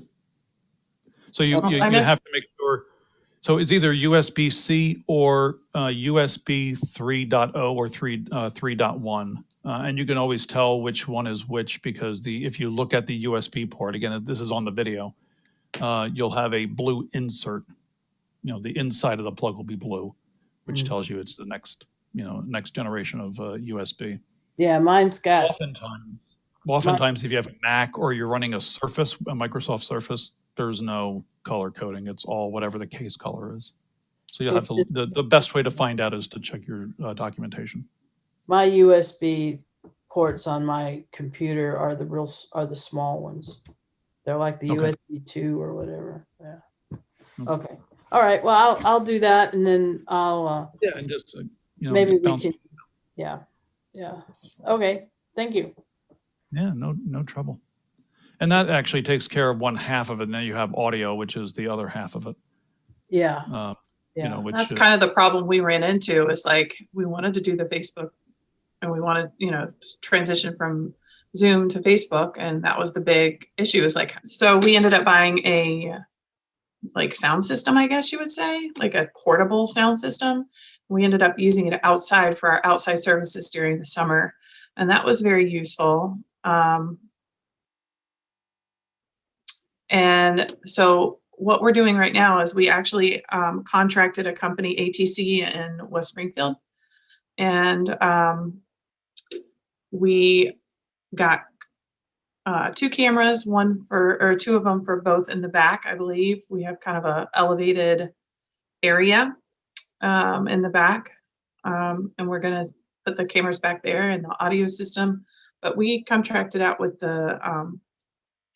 So you, Oh, you, you have to make sure, so it's either USB-C or uh, USB 3.0 or 3, uh, 3.1. Uh, and you can always tell which one is which because the, if you look at the USB port, again, this is on the video, uh, you'll have a blue insert. You know, the inside of the plug will be blue, which Mm. tells you it's the next, you know, next generation of uh, USB. Yeah, mine's got Oftentimes, oftentimes, if you have a Mac or you're running a Surface, a Microsoft Surface, there's no color coding. It's all whatever the case color is. So you'll have to, the, the best way to find out is to check your uh, documentation. my USB ports on my computer are the real are the small ones. They're like the Okay. USB two or whatever. Yeah. Hmm. Okay. All right. Well, I'll I'll do that, and then I'll uh, Yeah, and just, uh, you know. maybe we can. Yeah. Yeah. Okay. Thank you. Yeah, no, no trouble. And that actually takes care of one half of it. Now you have audio, which is the other half of it. Yeah. Uh, Yeah. You know, which. That's kind of the problem we ran into is like, we wanted to do the Facebook and we wanted, you know, transition from Zoom to Facebook. And that was the big issue is like, so we ended up buying a like sound system, I guess you would say, like a portable sound system. We ended up using it outside for our outside services during the summer. And that was very useful. Um, and so what we're doing right now is we actually um, contracted a company, ATC, in West Springfield. And um, we got uh, two cameras, one for, or two of them for both in the back, I believe. We have kind of a elevated area um, in the back. Um, and we're gonna put the cameras back there and the audio system. But we contracted out with the, um,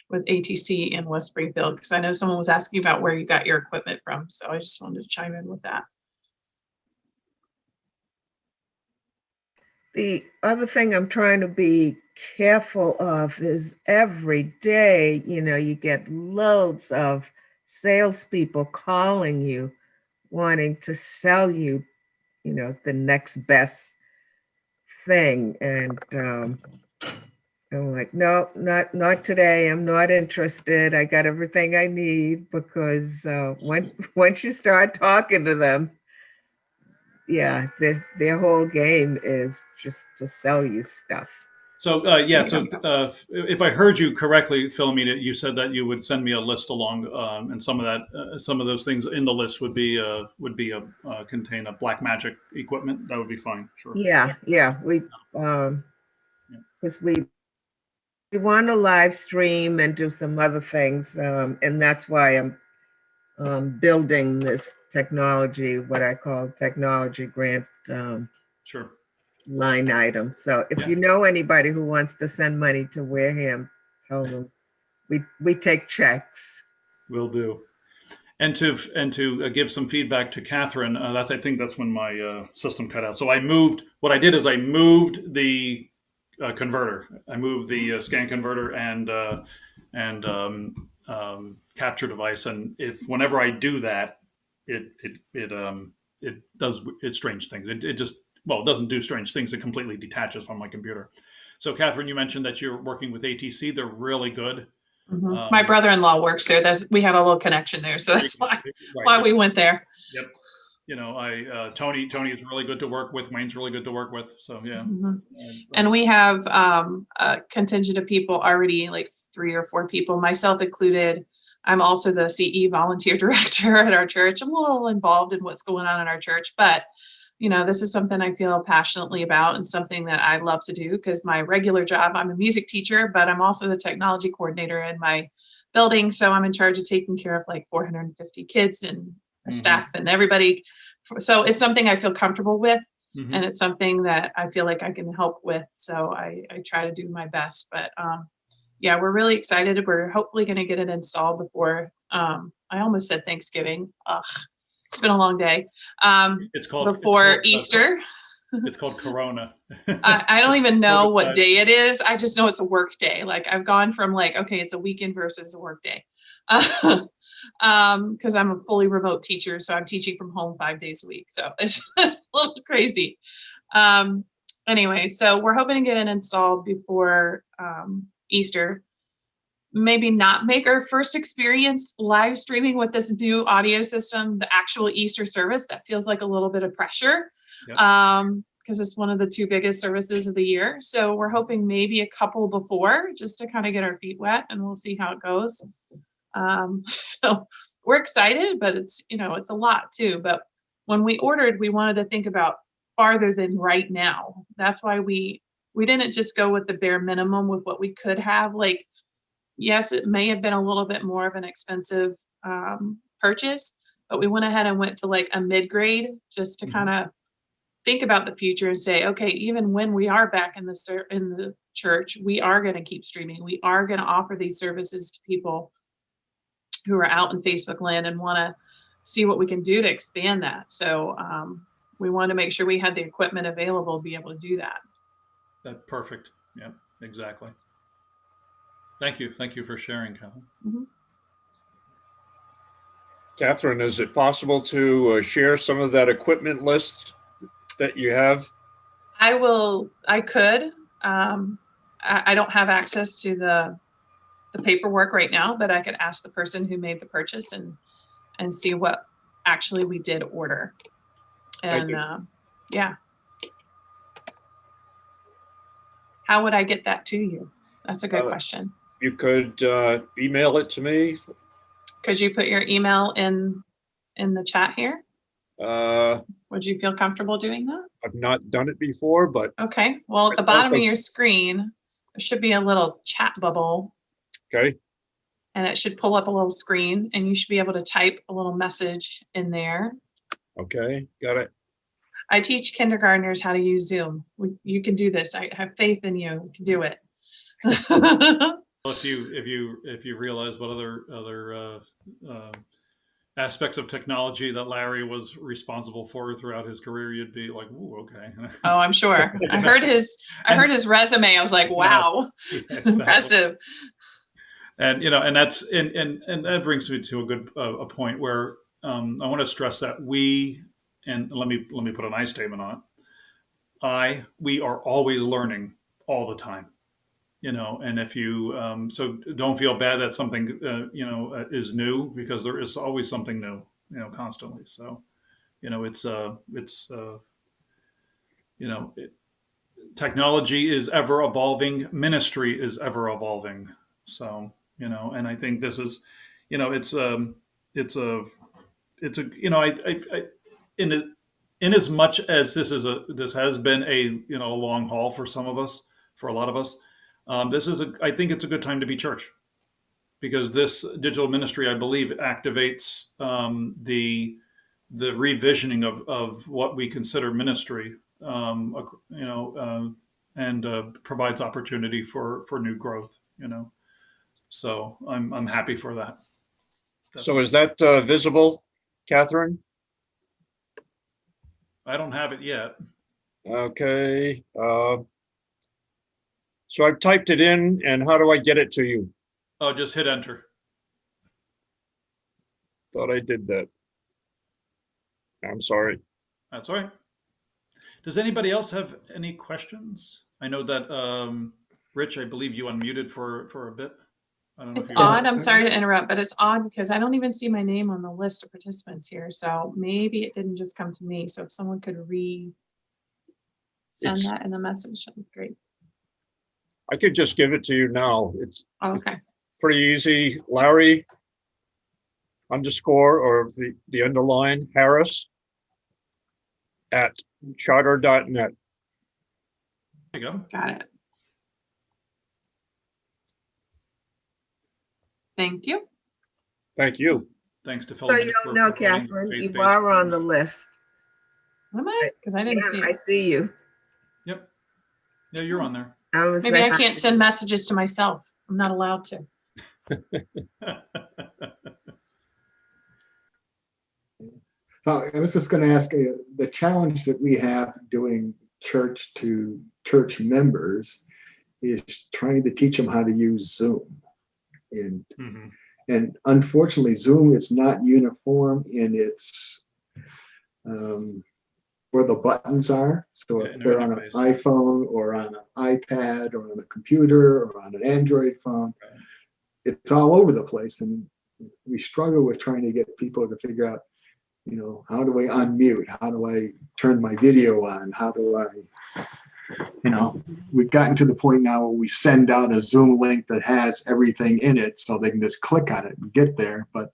with ATC in West Springfield, because I know someone was asking about where you got your equipment from, so I just wanted to chime in with that. The other thing I'm trying to be careful of is every day, you know, you get loads of salespeople calling you, wanting to sell you, you know, the next best thing. And um, I'm like, no, not not today. I'm not interested. I got everything I need because uh, once once you start talking to them, yeah, their their whole game is just to sell you stuff. So, uh, yeah, so, uh, if I heard you correctly, Philomena, you said that you would send me a list along, um, and some of that, uh, some of those things in the list would be, uh, would be a, uh, contain a Blackmagic equipment. That would be fine, sure. Yeah, yeah, we, um, because we, we want to live stream and do some other things, um, and that's why I'm um, building this technology, what I call technology grant, um, Sure. line item. So if Yeah. you know anybody who wants to send money to Wareham, tell them, we, we take checks. Will do. And to and to uh, give some feedback to Catherine, uh, that's I think that's when my uh, system cut out. So I moved. What I did is I moved the uh, converter. I moved the uh, scan converter and uh, and um, um, capture device. And if whenever I do that, it it it um it does it strange things. It, it just well it doesn't do strange things. It completely detaches from my computer. So Catherine, you mentioned that you're working with ATC. They're really good. Mhm. My Um, brother-in-law works there. That's, we had a little connection there, so that's why, Right. why we went there. Yep. You know, I uh, Tony Tony is really good to work with. Wayne's really good to work with. So yeah. Mhm. And, And we have um, a contingent of people already, like three or four people, myself included. I'm also the CE volunteer director at our church. I'm a little involved in what's going on in our church, but you know, this is something I feel passionately about and something that I love to do because my regular job, I'm a music teacher, but I'm also the technology coordinator in my building. So I'm in charge of taking care of like 450 kids and Mhm. staff and everybody. So it's something I feel comfortable with Mhm. and it's something that I feel like I can help with. So I, I try to do my best. But um, yeah, we're really excited. We're hopefully going to get it installed before. Um, I almost said Thanksgiving. Ugh, it's been a long day. Um, it's called it's before called, uh, Easter. it's called Corona. I, I don't even know what day it is. I just know it's a work day. Like I've gone from like, okay, it's a weekend versus a work day. um, because I'm a fully remote teacher, so I'm teaching from home five days a week. So it's a little crazy. Um, anyway, so we're hoping to get it installed before um, Easter. Maybe not make our first experience live streaming with this new audio system, the actual Easter service. That feels like a little bit of pressure. Yep. Um, because it's one of the two biggest services of the year. So we're hoping maybe a couple before just to kind of get our feet wet and we'll see how it goes. Um, so we're excited, but it's, you know, it's a lot too. But when we ordered, we wanted to think about farther than right now. That's why we, we didn't just go with the bare minimum with what we could have. Like, yes, it may have been a little bit more of an expensive um, purchase, but we went ahead and went to like a mid grade just to Mhm. kind of think about the future and say, okay, even when we are back in the ser- in the church, we are going to keep streaming. We are going to offer these services to people who are out in Facebook land and want to see what we can do to expand that. So um, we want to make sure we had the equipment available to be able to do that. That perfect. Yeah, exactly. Thank you. Thank you for sharing, Catherine. Catherine, is it possible to uh, share some of that equipment list that you have? I will. I could. Um, I, I don't have access to the the paperwork right now, but I could ask the person who made the purchase and and see what actually we did order. And uh, yeah, how would I get that to you? That's a good Uh, question. You could uh, email it to me. Could you put your email in in the chat here? Uh, Would you feel comfortable doing that? I've not done it before, but Okay. Well, at the bottom of your screen, there should be a little chat bubble okay. and it should pull up a little screen and you should be able to type a little message in there. Okay, got it. I teach kindergartners how to use Zoom. You can do this. I have faith in you. You can do it. Well, if you, if you, if you realize what other, other, uh, uh, aspects of technology that Larry was responsible for throughout his career, you'd be like, ooh, okay. Oh, I'm sure. I heard his, I heard his resume. I was like, wow, Exactly. impressive. And you know, and that's and and and that brings me to a good uh, a point where um, I want to stress that we and let me let me put an I statement on it. I we are always learning all the time, you know. And if you um, so don't feel bad that something uh, you know uh, is new because there is always something new, you know, constantly. So you know, it's uh it's uh you know. It, Technology is ever evolving. Ministry is ever evolving. So you know and i think this is you know it's um it's a it's a you know i i, I in it in as much as this is a this has been a you know a long haul for some of us for a lot of us um, this is a i think it's a good time to be church. Because this digital ministry i believe activates um, the the revisioning of of what we consider ministry um, you know uh, and uh, provides opportunity for for new growth you know so I'm I'm happy for that. So is that uh, visible, Catherine? I don't have it yet. Okay. uh, So I've typed it in and how do I get it to you? Oh, just hit enter. Thought I did that. I'm sorry. That's all right. Does anybody else have any questions? I know that um, Rich, I believe you unmuted for for a bit. I don't know It's odd. I'm sorry to interrupt, but it's odd because I don't even see my name on the list of participants here. So maybe it didn't just come to me. So if someone could re send It's- that in the message, that'd be great. I could just give it to you now. It's Oh, Okay. pretty easy. Larry underscore or the, the underline Harris at charter.net. There you go. Got it. Thank you. Thank you. Thanks to So Philomena you don't know, Catherine, you are on the list. Am I? Because I didn't see Yeah, I see you. Yep. Yeah, you're on there. I was. Maybe I can't send messages to myself. I'm not allowed to. So I was just going to ask, uh, the challenge that we have doing church to church members is trying to teach them how to use Zoom. And, Mhm. and unfortunately, Zoom is not uniform in its, um, where the buttons are. So Yeah, if they're on an iPhone or on an iPad or on a computer or on an Android phone, Right. it's all over the place. And we struggle with trying to get people to figure out you know, how do I unmute? How do I turn my video on? How do I, you know, we've gotten to the point now where we send out a Zoom link that has everything in it so they can just click on it and get there. But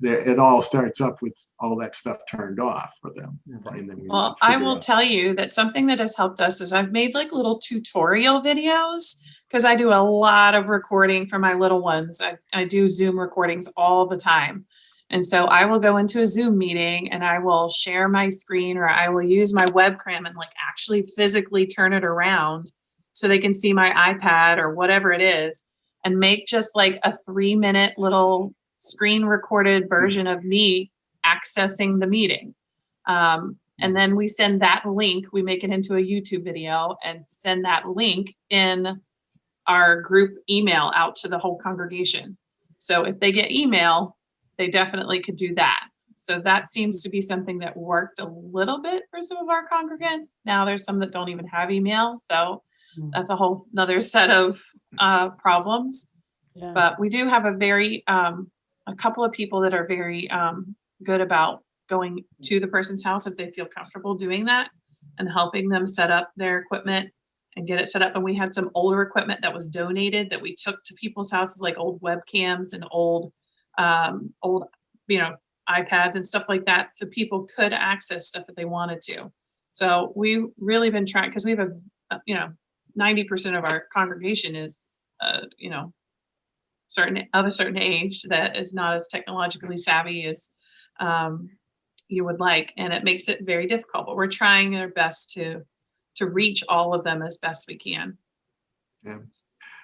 it all starts up with all that stuff turned off for them. And then we Well, I will out- tell you that something that has helped us is I've made like little tutorial videos because I do a lot of recording for my little ones. I, I do Zoom recordings all the time. And so I will go into a Zoom meeting and I will share my screen or I will use my webcam and like actually physically turn it around so they can see my iPad or whatever it is and make just like a three minute little screen recorded version of me accessing the meeting. Um, and then we send that link, we make it into a YouTube video and send that link in our group email out to the whole congregation. So if they get email, they definitely could do that. So that seems to be something that worked a little bit for some of our congregants. Now there's some that don't even have email, so Mm. that's a whole another set of uh, problems. Yeah. But we do have a very, um, a couple of people that are very, um, good about going to the person's house if they feel comfortable doing that and helping them set up their equipment and get it set up. And we had some older equipment that was donated that we took to people's houses, like old webcams and old, um, old, you know, iPads and stuff like that, so people could access stuff that they wanted to. So we've really been trying, because we have a, you know, ninety percent of our congregation is, uh, you know, certain, of a certain age that is not as technologically savvy as, um, you would like, and it makes it very difficult, but we're trying our best to, to reach all of them as best we can. Yeah.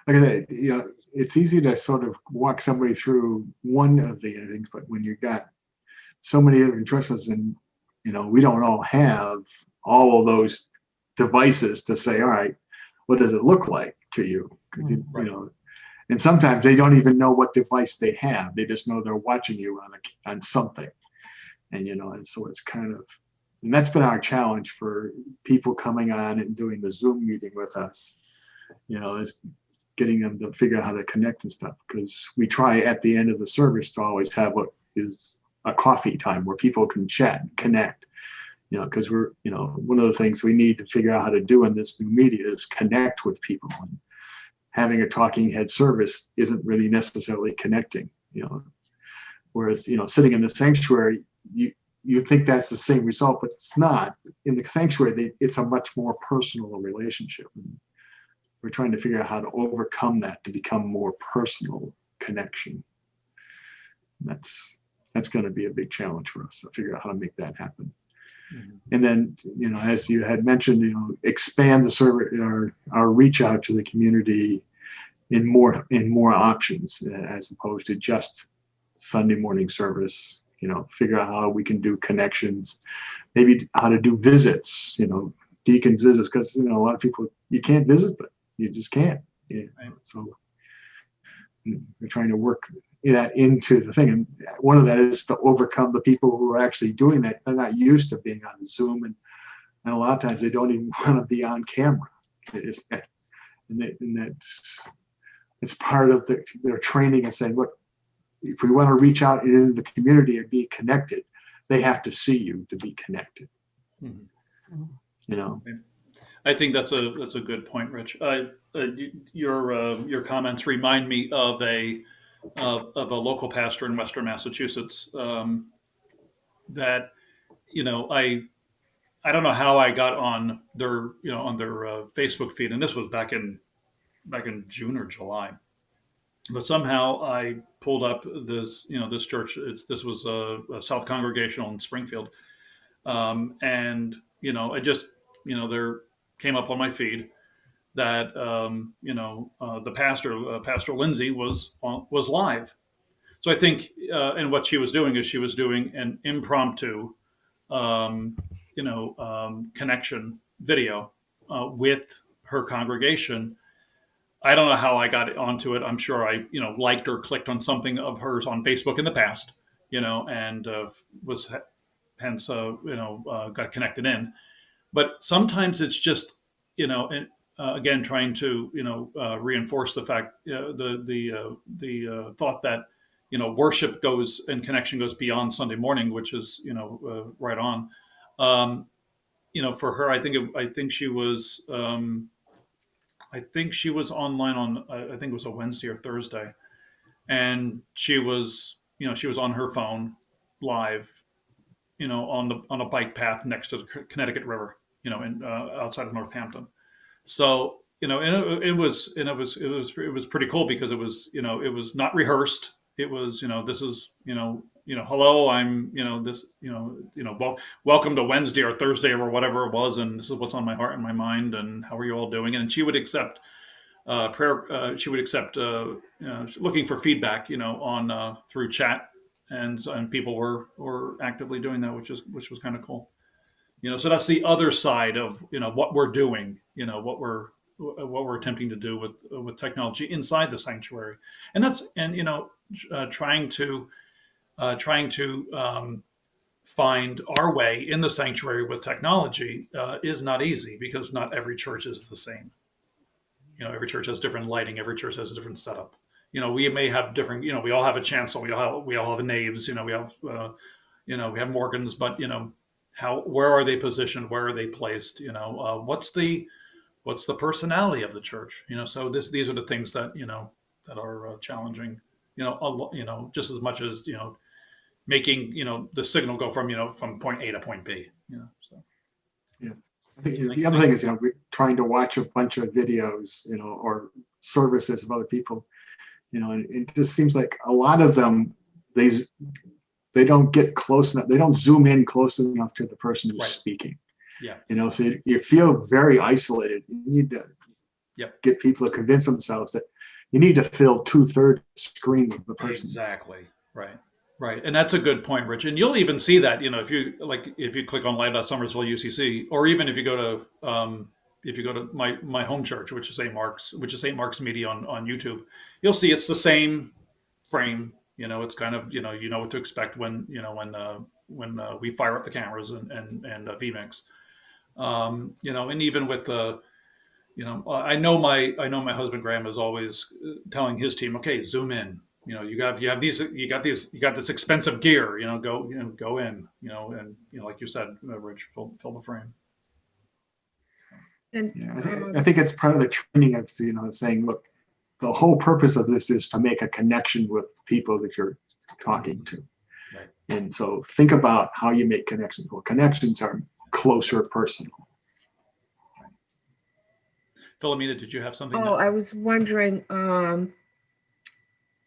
Like I said, you know, it's easy to sort of walk somebody through one of the things, but when you've got so many other choices and, you know, we don't all have all of those devices to say, all right, what does it look like to you? you, you Right. know, and sometimes they don't even know what device they have. They just know they're watching you on a, on something. And, you know, and so it's kind of, and that's been our challenge for people coming on and doing the Zoom meeting with us. You know, is getting them to figure out how to connect and stuff because we try at the end of the service to always have what is a coffee time where people can chat connect. You know because we're you know one of the things we need to figure out how to do in this new media is connect with people and having a talking head service isn't really necessarily connecting you know. Whereas you know sitting in the sanctuary you you think that's the same result but it's not. In the sanctuary they, it's a much more personal relationship we're trying to figure out how to overcome that to become more personal connection that's that's going to be a big challenge for us to figure out how to make that happen Mhm. and then you know as you had mentioned you know expand the server our, our reach out to the community in more in more options uh, as opposed to just sunday morning service you know figure out how we can do connections maybe how to do visits you know deacons visits because you know a lot of people you can't visit but you just can't yeah. Right. so mm, we're trying to work that into the thing and one of that is to overcome the people who are actually doing that they're not used to being on zoom and, and a lot of times they don't even want to be on camera It is- and, that, and that's it's part of the, their training and saying look if we want to reach out into the community and be connected they have to see you to be connected Mhm. you know I think that's a that's a good point, Rich. Uh, your uh, your comments remind me of a of, a local pastor in Western Massachusetts um, that you know I I don't know how I got on their you know on their uh, Facebook feed, and this was back in back in June or July, but somehow I pulled up this you know this church. It's this was a, a South Congregational in Springfield, um, and you know I just you know there came up on my feed that um, you know uh, the pastor uh, Pastor Lindsay was was live. So I think uh, and what she was doing is she was doing an impromptu um, you know um, connection video uh, with her congregation. I don't know how I got onto it. I'm sure I you know liked or clicked on something of hers on Facebook in the past, you know, and uh, was hence uh, you know got connected in. But sometimes it's just you know and uh, again trying to you know uh, reinforce the fact uh, the the uh, the uh, thought that you know worship goes and connection goes beyond Sunday morning, which is you know uh, right on. Um, you know, for her, I think it, I think she was um, I think she was online on I I think it was a Wednesday or Thursday, and she was you know she was on her phone live, you know on the on a bike path next to the Connecticut River, you know, in uh, outside of Northampton. So you know, and it, it was and it was it was it was pretty cool because it was you know it was not rehearsed. It was you know this is you know you know hello I'm you know this you know you know well welcome to Wednesday or Thursday or whatever it was and this is what's on my heart and my mind and how are you all doing and she would accept uh, prayer uh, she would accept uh, you know, looking for feedback you know on uh, through chat and and people were were actively doing that which is which was kind of cool you know so that's the other side of you know what we're doing you know what we're what we're attempting to do with with technology inside the sanctuary. And that's and you know uh, trying to uh, trying to um, find our way in the sanctuary with technology uh, is not easy because not every church is the same. You know every church has different lighting every church has a different setup. You know we may have different you know we all have a chancel we all have, we all have naves you know we have uh, you know we have morgans but you know how where are they positioned where are they placed you know uh, what's the what's the personality of the church you know so this these are the things that you know that are uh, challenging you know a, you know just as much as you know making you know the signal go from you know from point a to point b you know so yeah. I think you the other thing is, you know, we're trying to watch a bunch of videos, you know, or services of other people, you know, and it just seems like a lot of them, they they don't get close enough. They don't zoom in close enough to the person who's Right. speaking. Yeah. You know, so you, you feel very isolated. You need to Yep. get people to convince themselves that you need to fill two thirds screen with the person. Exactly. Right. Right. And that's a good point, Rich. And you'll even see that, you know, if you like, if you click on Live.Somersville UCC, or even if you go to, um, if you go to my, my home church, which is St. Mark's, which is St. Mark's Media on, on YouTube, you'll see it's the same frame. You know, it's kind of, you know, you know what to expect when, you know, when, uh, when uh, we fire up the cameras and, and, and uh, vMix. Um, you know, and even with the, you know, I know my, I know my husband Graham is always uh, telling his team, okay, zoom in, you know, you got you have these you got these you got this expensive gear, you know, go you know go in, you know, and you know, like you said, uh, Rich, fill, fill the frame. And Yeah, I um, think, I think it's part of the training of, you know, saying, look, the whole purpose of this is to make a connection with people that you're talking to. Right. And so think about how you make connections. Well, connections are closer personal. Philomena, did you have something? Oh, I was wondering, um,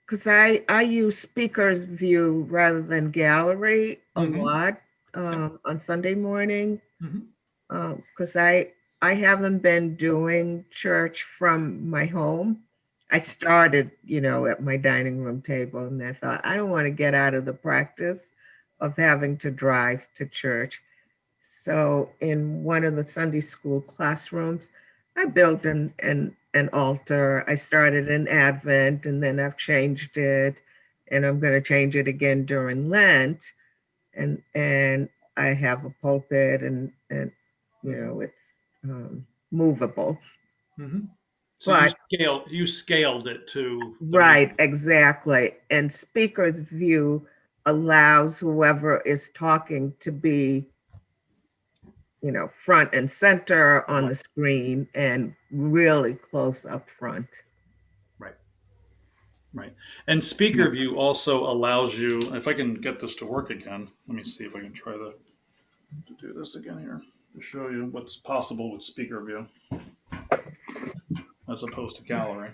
because I, I use speakers view rather than gallery a Mhm. lot, um, on Sunday morning. Mhm. Um, because I, I haven't been doing church from my home. I started, you know, at my dining room table and I thought, I don't want to get out of the practice of having to drive to church. So in one of the Sunday school classrooms, I built an, an, an altar. I started an Advent and then I've changed it and I'm going to change it again during Lent. And, and I have a pulpit and, and, you know, it's um, movable. Mhm. So Right. you scaled you scaled it to Right, exactly. And speaker's view allows whoever is talking to be, you know, front and center on the screen and really close up front. Right, right. And speaker view also allows you. If I can get this to work again, let me see if I can try to do this again here to show you what's possible with speaker view as opposed to gallery.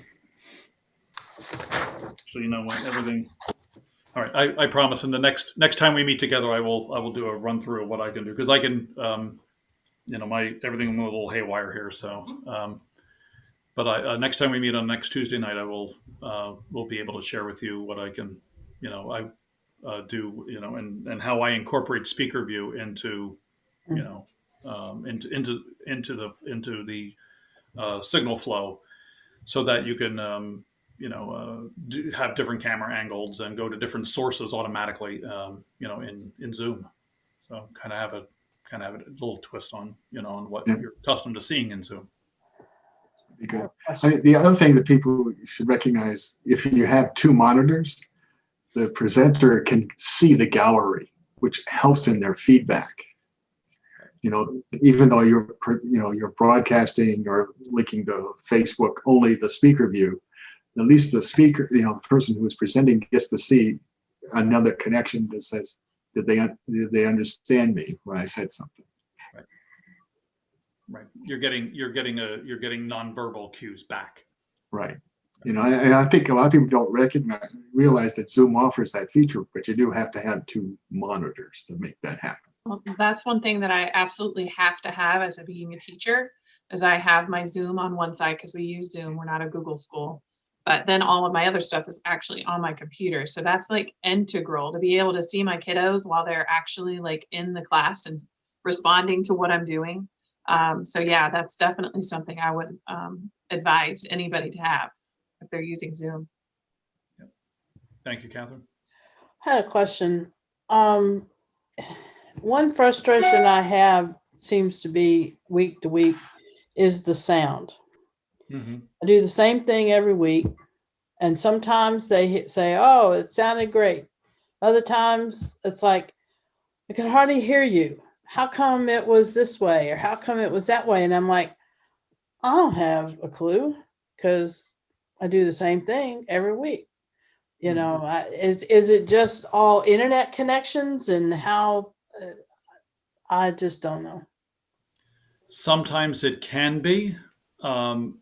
So you know what everything. All right, I, I promise. In the next next time we meet together, I will I will do a run through of what I can do because I can, um, you know, my everything went a little haywire here. So, um, but I, uh, next time we meet on next Tuesday night, I will uh, will be able to share with you what I can, you know, I uh, do, you know, and and how I incorporate speaker view into, you know, um, into into into the into the uh, signal flow, so that you can, um, you know, uh, do, have different camera angles and go to different sources automatically, um, you know, in in Zoom. So kind of have a kind of have a little twist on, you know, on what Yeah. you're accustomed to seeing in Zoom. Be good. I Question. think the other thing that people should recognize, if you have two monitors, the presenter can see the gallery, which helps in their feedback. You know, even though you're, you know, you're broadcasting or linking to Facebook only the speaker view, at least the speaker, you know, the person who is presenting gets to see another connection that says, did they, did they understand me when I said something? Right. Right. You're getting you're getting a you're getting nonverbal cues back. Right. You know, and I think a lot of people don't recognize, realize that Zoom offers that feature, but you do have to have two monitors to make that happen. Well, that's one thing that I absolutely have to have as a being a teacher is I have my Zoom on one side because we use Zoom. We're not a Google school. But then all of my other stuff is actually on my computer. So that's like integral to be able to see my kiddos while they're actually like in the class and responding to what I'm doing. Um, so yeah, that's definitely something I would um, advise anybody to have if they're using Zoom. Thank you, Catherine. I had a question. Um, one frustration I have seems to be week to week is the sound. hmm I do the same thing every week. And sometimes they hit, say, oh, it sounded great. Other times it's like, I can hardly hear you. How come it was this way or how come it was that way? And I'm like, I don't have a clue because I do the same thing every week. You Mhm. know, I, is is it just all internet connections and how? I just don't know. Sometimes it can be. Um,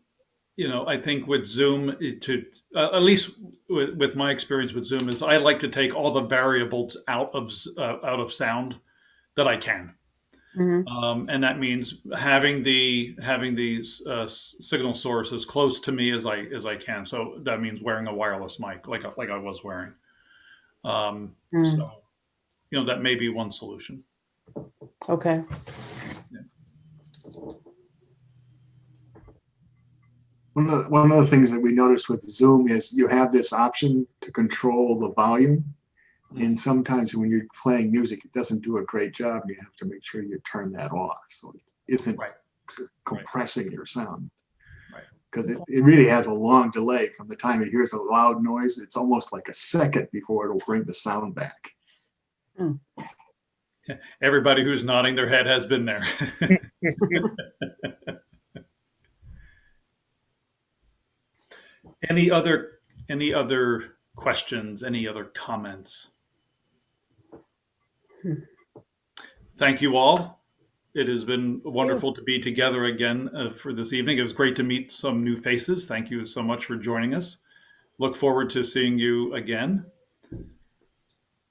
you know, I think with Zoom, to uh, at least with, with my experience with Zoom is I like to take all the variables out of uh, out of sound that I can, Mhm. um, and that means having the having these uh, signal source as close to me as I as I can. So that means wearing a wireless mic, like like I was wearing. Um, Mm. So, you know, that may be one solution. Okay. One of, the, one of the things that we noticed with Zoom is you have this option to control the volume. Mm-hmm. And sometimes when you're playing music, it doesn't do a great job. You have to make sure you turn that off so it isn't Right. compressing your sound. Right. Because it, it really has a long delay from the time it hears a loud noise. It's almost like a second before it'll bring the sound back. Everybody who's nodding their head has been there. any other any other questions? Any other comments? Thank you all. It has been wonderful to be together again uh, for this evening. It was great to meet some new faces. Thank you so much for joining us. Look forward to seeing you again.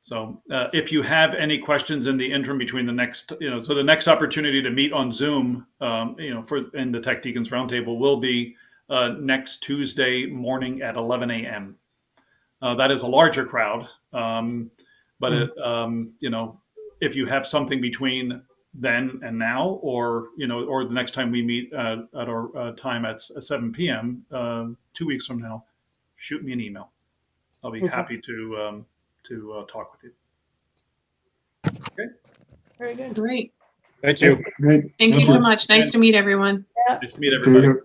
So uh, if you have any questions in the interim between the next, you know, so the next opportunity to meet on Zoom, um, you know, for in the Tech Deacons Roundtable will be uh, next Tuesday morning at 11 a.m. Uh, that is a larger crowd, um, but it, um, you know, if you have something between then and now, or you know, or the next time we meet uh, at our uh, time at, 7 p.m. Uh, two weeks from now, shoot me an email. I'll be Okay. happy to um, to uh, talk with you. Okay. Very good. Great. Thank you. Great. Thank you so much. Nice to meet everyone. Nice to meet There everybody.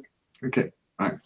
Okay, bye.